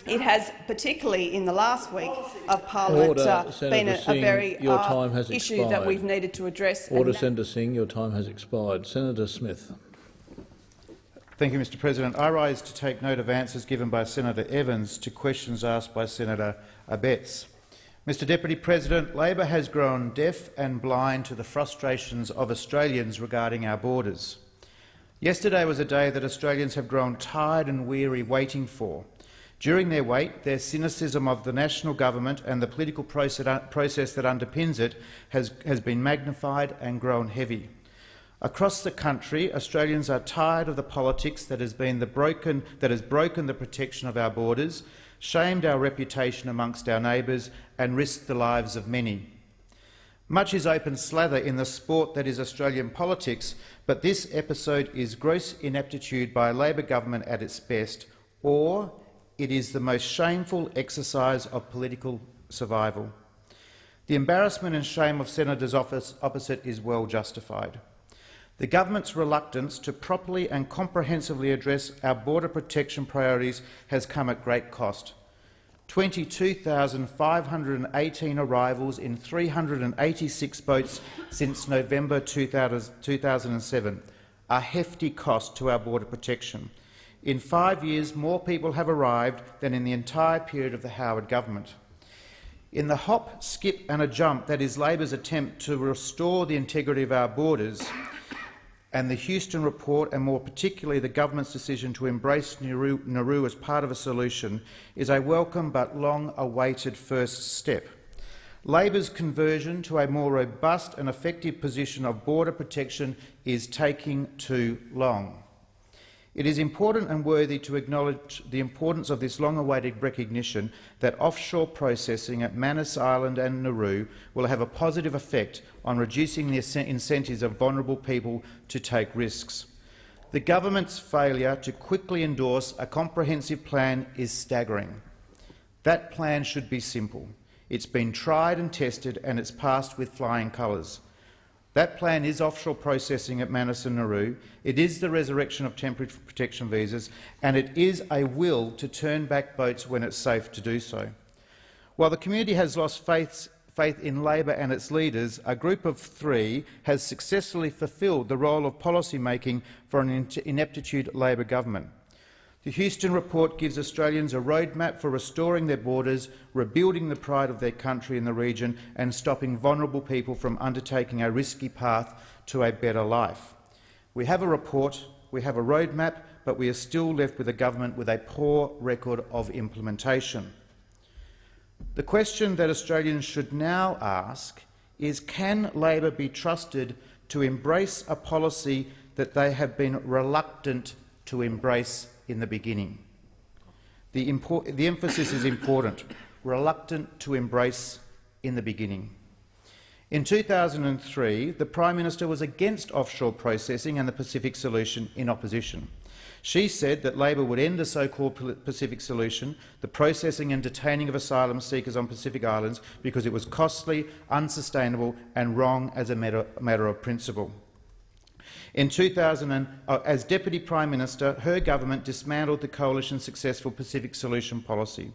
It has, particularly in the last week of Parliament, Order, uh, been a, a Singh, very your uh, time has issue expired. that we've needed to address. and Order, Senator Singh. Your time has expired. Senator Smith. Thank you, Mr President. I rise to take note of answers given by Senator Evans to questions asked by Senator Abetz. Mr Deputy President, Labor has grown deaf and blind to the frustrations of Australians regarding our borders. Yesterday was a day that Australians have grown tired and weary waiting for. During their wait, their cynicism of the national government and the political process that underpins it has, has been magnified and grown heavy. Across the country, Australians are tired of the politics that has, been the broken, that has broken the protection of our borders, shamed our reputation amongst our neighbours and risked the lives of many. Much is open slather in the sport that is Australian politics, but this episode is gross ineptitude by a Labor government at its best, or it is the most shameful exercise of political survival. The embarrassment and shame of senators office opposite is well justified. The government's reluctance to properly and comprehensively address our border protection priorities has come at great cost. 22,518 arrivals in 386 boats since November 2007, a hefty cost to our border protection. In five years, more people have arrived than in the entire period of the Howard government. In the hop, skip and a jump that is Labor's attempt to restore the integrity of our borders, and the Houston report, and more particularly the government's decision to embrace Nauru, Nauru as part of a solution, is a welcome but long-awaited first step. Labor's conversion to a more robust and effective position of border protection is taking too long. It is important and worthy to acknowledge the importance of this long-awaited recognition that offshore processing at Manus Island and Nauru will have a positive effect on reducing the incentives of vulnerable people to take risks. The government's failure to quickly endorse a comprehensive plan is staggering. That plan should be simple. It's been tried and tested and it's passed with flying colours. That plan is offshore processing at Manus and Nauru, it is the resurrection of temporary protection visas, and it is a will to turn back boats when it's safe to do so. While the community has lost faith, faith in Labor and its leaders, a group of three has successfully fulfilled the role of policy-making for an ineptitude Labor government. The Houston report gives Australians a roadmap for restoring their borders, rebuilding the pride of their country in the region and stopping vulnerable people from undertaking a risky path to a better life. We have a report, we have a roadmap, but we are still left with a government with a poor record of implementation. The question that Australians should now ask is can Labor be trusted to embrace a policy that they have been reluctant to embrace in the beginning. The, the, emphasis is important, reluctant to embrace in the beginning. In 2003, the Prime Minister was against offshore processing and the Pacific solution in opposition. She said that Labor would end the so-called Pacific solution, the processing and detaining of asylum seekers on Pacific Islands, because it was costly, unsustainable and wrong as a matter, matter of principle. In 2000, uh, as Deputy Prime Minister, her government dismantled the coalition's successful Pacific Solution policy.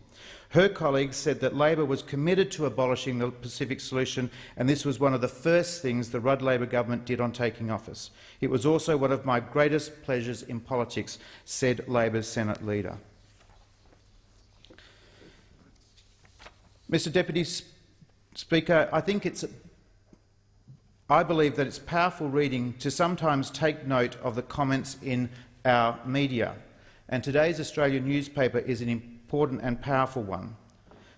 Her colleagues said that Labor was committed to abolishing the Pacific Solution, and this was one of the first things the Rudd Labor government did on taking office. It was also one of my greatest pleasures in politics, said Labor's Senate leader. Mr Deputy Speaker, I think it's I believe that it's powerful reading to sometimes take note of the comments in our media, and today's Australian newspaper is an important and powerful one.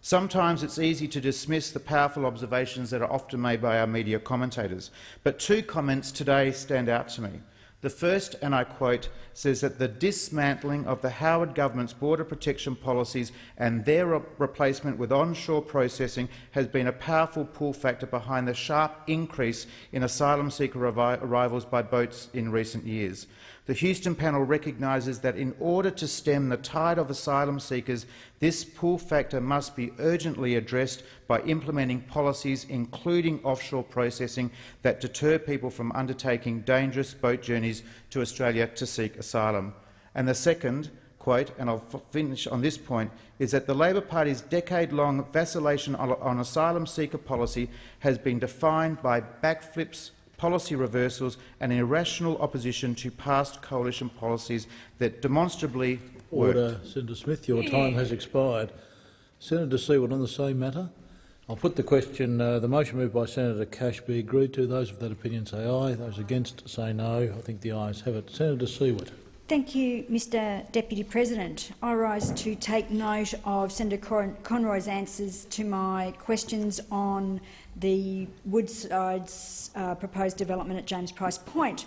Sometimes it's easy to dismiss the powerful observations that are often made by our media commentators, but two comments today stand out to me. The first, and I quote, says that the dismantling of the Howard government's border protection policies and their re replacement with onshore processing has been a powerful pull factor behind the sharp increase in asylum seeker arrivals by boats in recent years. The Houston panel recognises that in order to stem the tide of asylum seekers, this pull factor must be urgently addressed by implementing policies including offshore processing that deter people from undertaking dangerous boat journeys to Australia to seek asylum. And the second, quote, and I'll finish on this point, is that the Labor Party's decade-long vacillation on, on asylum seeker policy has been defined by backflips, policy reversals and irrational opposition to past coalition policies that demonstrably Order. Senator Smith, your time has expired. Senator Siewert on the same matter. I'll put the question. Uh, the motion moved by Senator Cash be agreed to. Those of that opinion say aye. Those against say no. I think the ayes have it. Senator Siewert. Thank you, Mr Deputy President. I rise to take note of Senator Con Conroy's answers to my questions on the Woodside's uh, proposed development at James Price Point.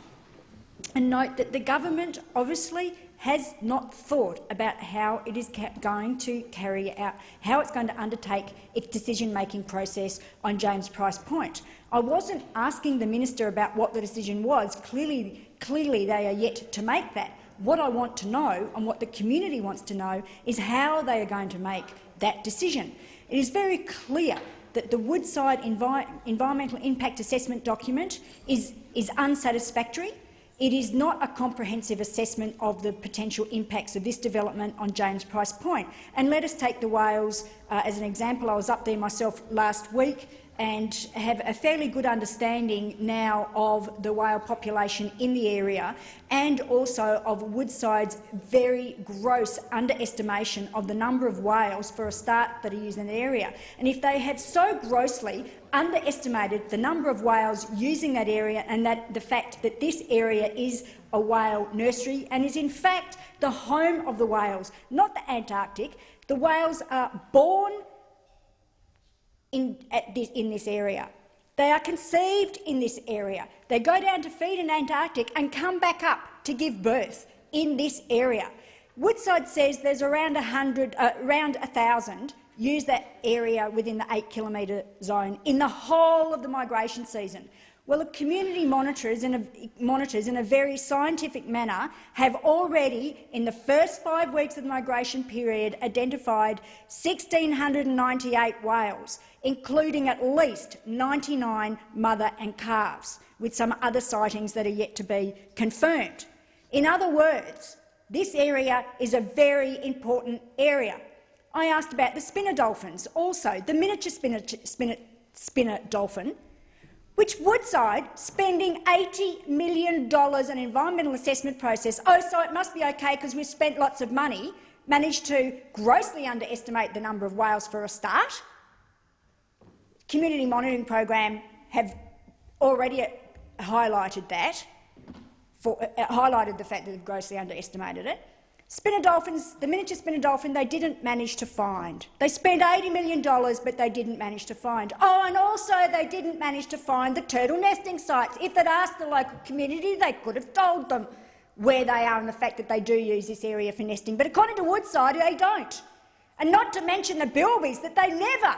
And note that the government obviously has not thought about how it is going to carry out, how it's going to undertake its decision-making process on James Price Point. I wasn't asking the minister about what the decision was. Clearly, clearly they are yet to make that. What I want to know and what the community wants to know is how they are going to make that decision. It is very clear that the Woodside Envi Environmental Impact Assessment document is, is unsatisfactory. It is not a comprehensive assessment of the potential impacts of this development on James Price Point. And let us take the whales uh, as an example. I was up there myself last week and have a fairly good understanding now of the whale population in the area and also of Woodside's very gross underestimation of the number of whales for a start that are used in the area. And if they have so grossly underestimated the number of whales using that area and that the fact that this area is a whale nursery and is in fact the home of the whales, not the Antarctic. The whales are born in, this, in this area. They are conceived in this area. They go down to feed in Antarctic and come back up to give birth in this area. Woodside says there's around 100, uh, around 1,000 use that area within the 8 kilometre zone in the whole of the migration season. Well, the community monitors in, a, monitors in a very scientific manner have already, in the first five weeks of the migration period, identified 1,698 whales, including at least 99 mother and calves, with some other sightings that are yet to be confirmed. In other words, this area is a very important area. I asked about the spinner dolphins, also the miniature spinner, spinner, spinner dolphin, which Woodside, spending $80 million on an environmental assessment process, oh, so it must be okay because we've spent lots of money, managed to grossly underestimate the number of whales for a start. Community monitoring program have already highlighted that, for, uh, highlighted the fact that they've grossly underestimated it. Spinner dolphins, the miniature spinner dolphin, they didn't manage to find. They spent $80 million, but they didn't manage to find. Oh, and also they didn't manage to find the turtle nesting sites. If they'd asked the local community, they could have told them where they are and the fact that they do use this area for nesting. But according to Woodside, they don't. And not to mention the bilbies that they never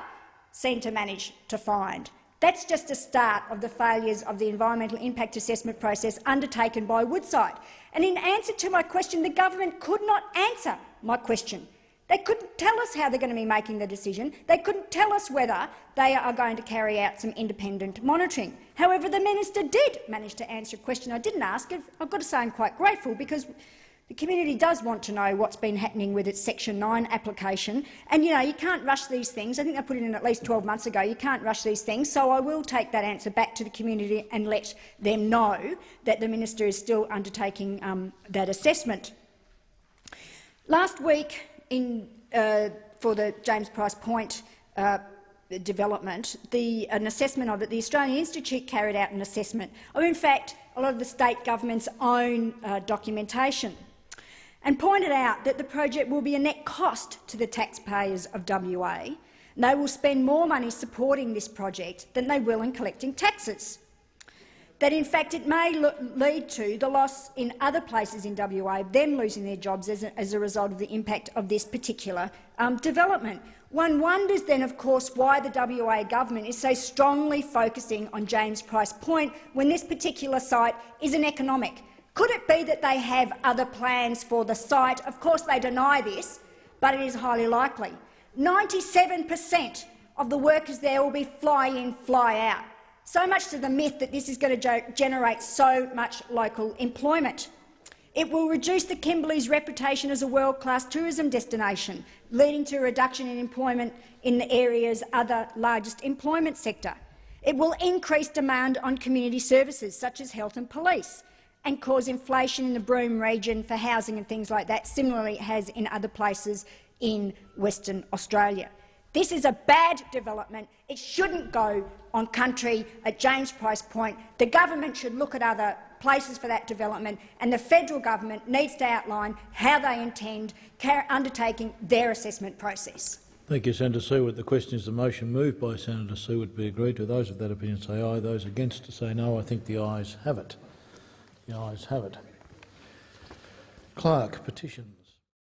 seem to manage to find. That's just a start of the failures of the environmental impact assessment process undertaken by Woodside. And in answer to my question, the government could not answer my question. They couldn't tell us how they're going to be making the decision. They couldn't tell us whether they are going to carry out some independent monitoring. However, the minister did manage to answer a question I didn't ask. I've got to say I'm quite grateful because the community does want to know what's been happening with its Section 9 application. And, you know, you can't rush these things. I think they put it in at least 12 months ago. You can't rush these things. So I will take that answer back to the community and let them know that the minister is still undertaking um, that assessment. Last week, in, uh, for the James Price Point uh, development, the, an assessment of it, the Australian Institute carried out an assessment of, in fact, a lot of the state government's own uh, documentation and pointed out that the project will be a net cost to the taxpayers of WA. And They will spend more money supporting this project than they will in collecting taxes. That in fact it may lead to the loss in other places in WA, of them losing their jobs as a, as a result of the impact of this particular um, development. One wonders then, of course, why the WA government is so strongly focusing on James Price Point when this particular site is an economic could it be that they have other plans for the site? Of course, they deny this, but it is highly likely. 97 per cent of the workers there will be fly-in, fly-out. So much to the myth that this is going to generate so much local employment. It will reduce the Kimberley's reputation as a world-class tourism destination, leading to a reduction in employment in the area's other largest employment sector. It will increase demand on community services such as health and police and cause inflation in the Broome region for housing and things like that, similarly it has in other places in Western Australia. This is a bad development. It shouldn't go on country at James Price Point. The government should look at other places for that development, and the federal government needs to outline how they intend undertaking their assessment process. Thank you, Senator Siewert. The question is the motion moved by Senator Siewert be agreed to. Those of that opinion say aye. Those against say no. I think the ayes have it. The ayes have it. Clerk, petitions.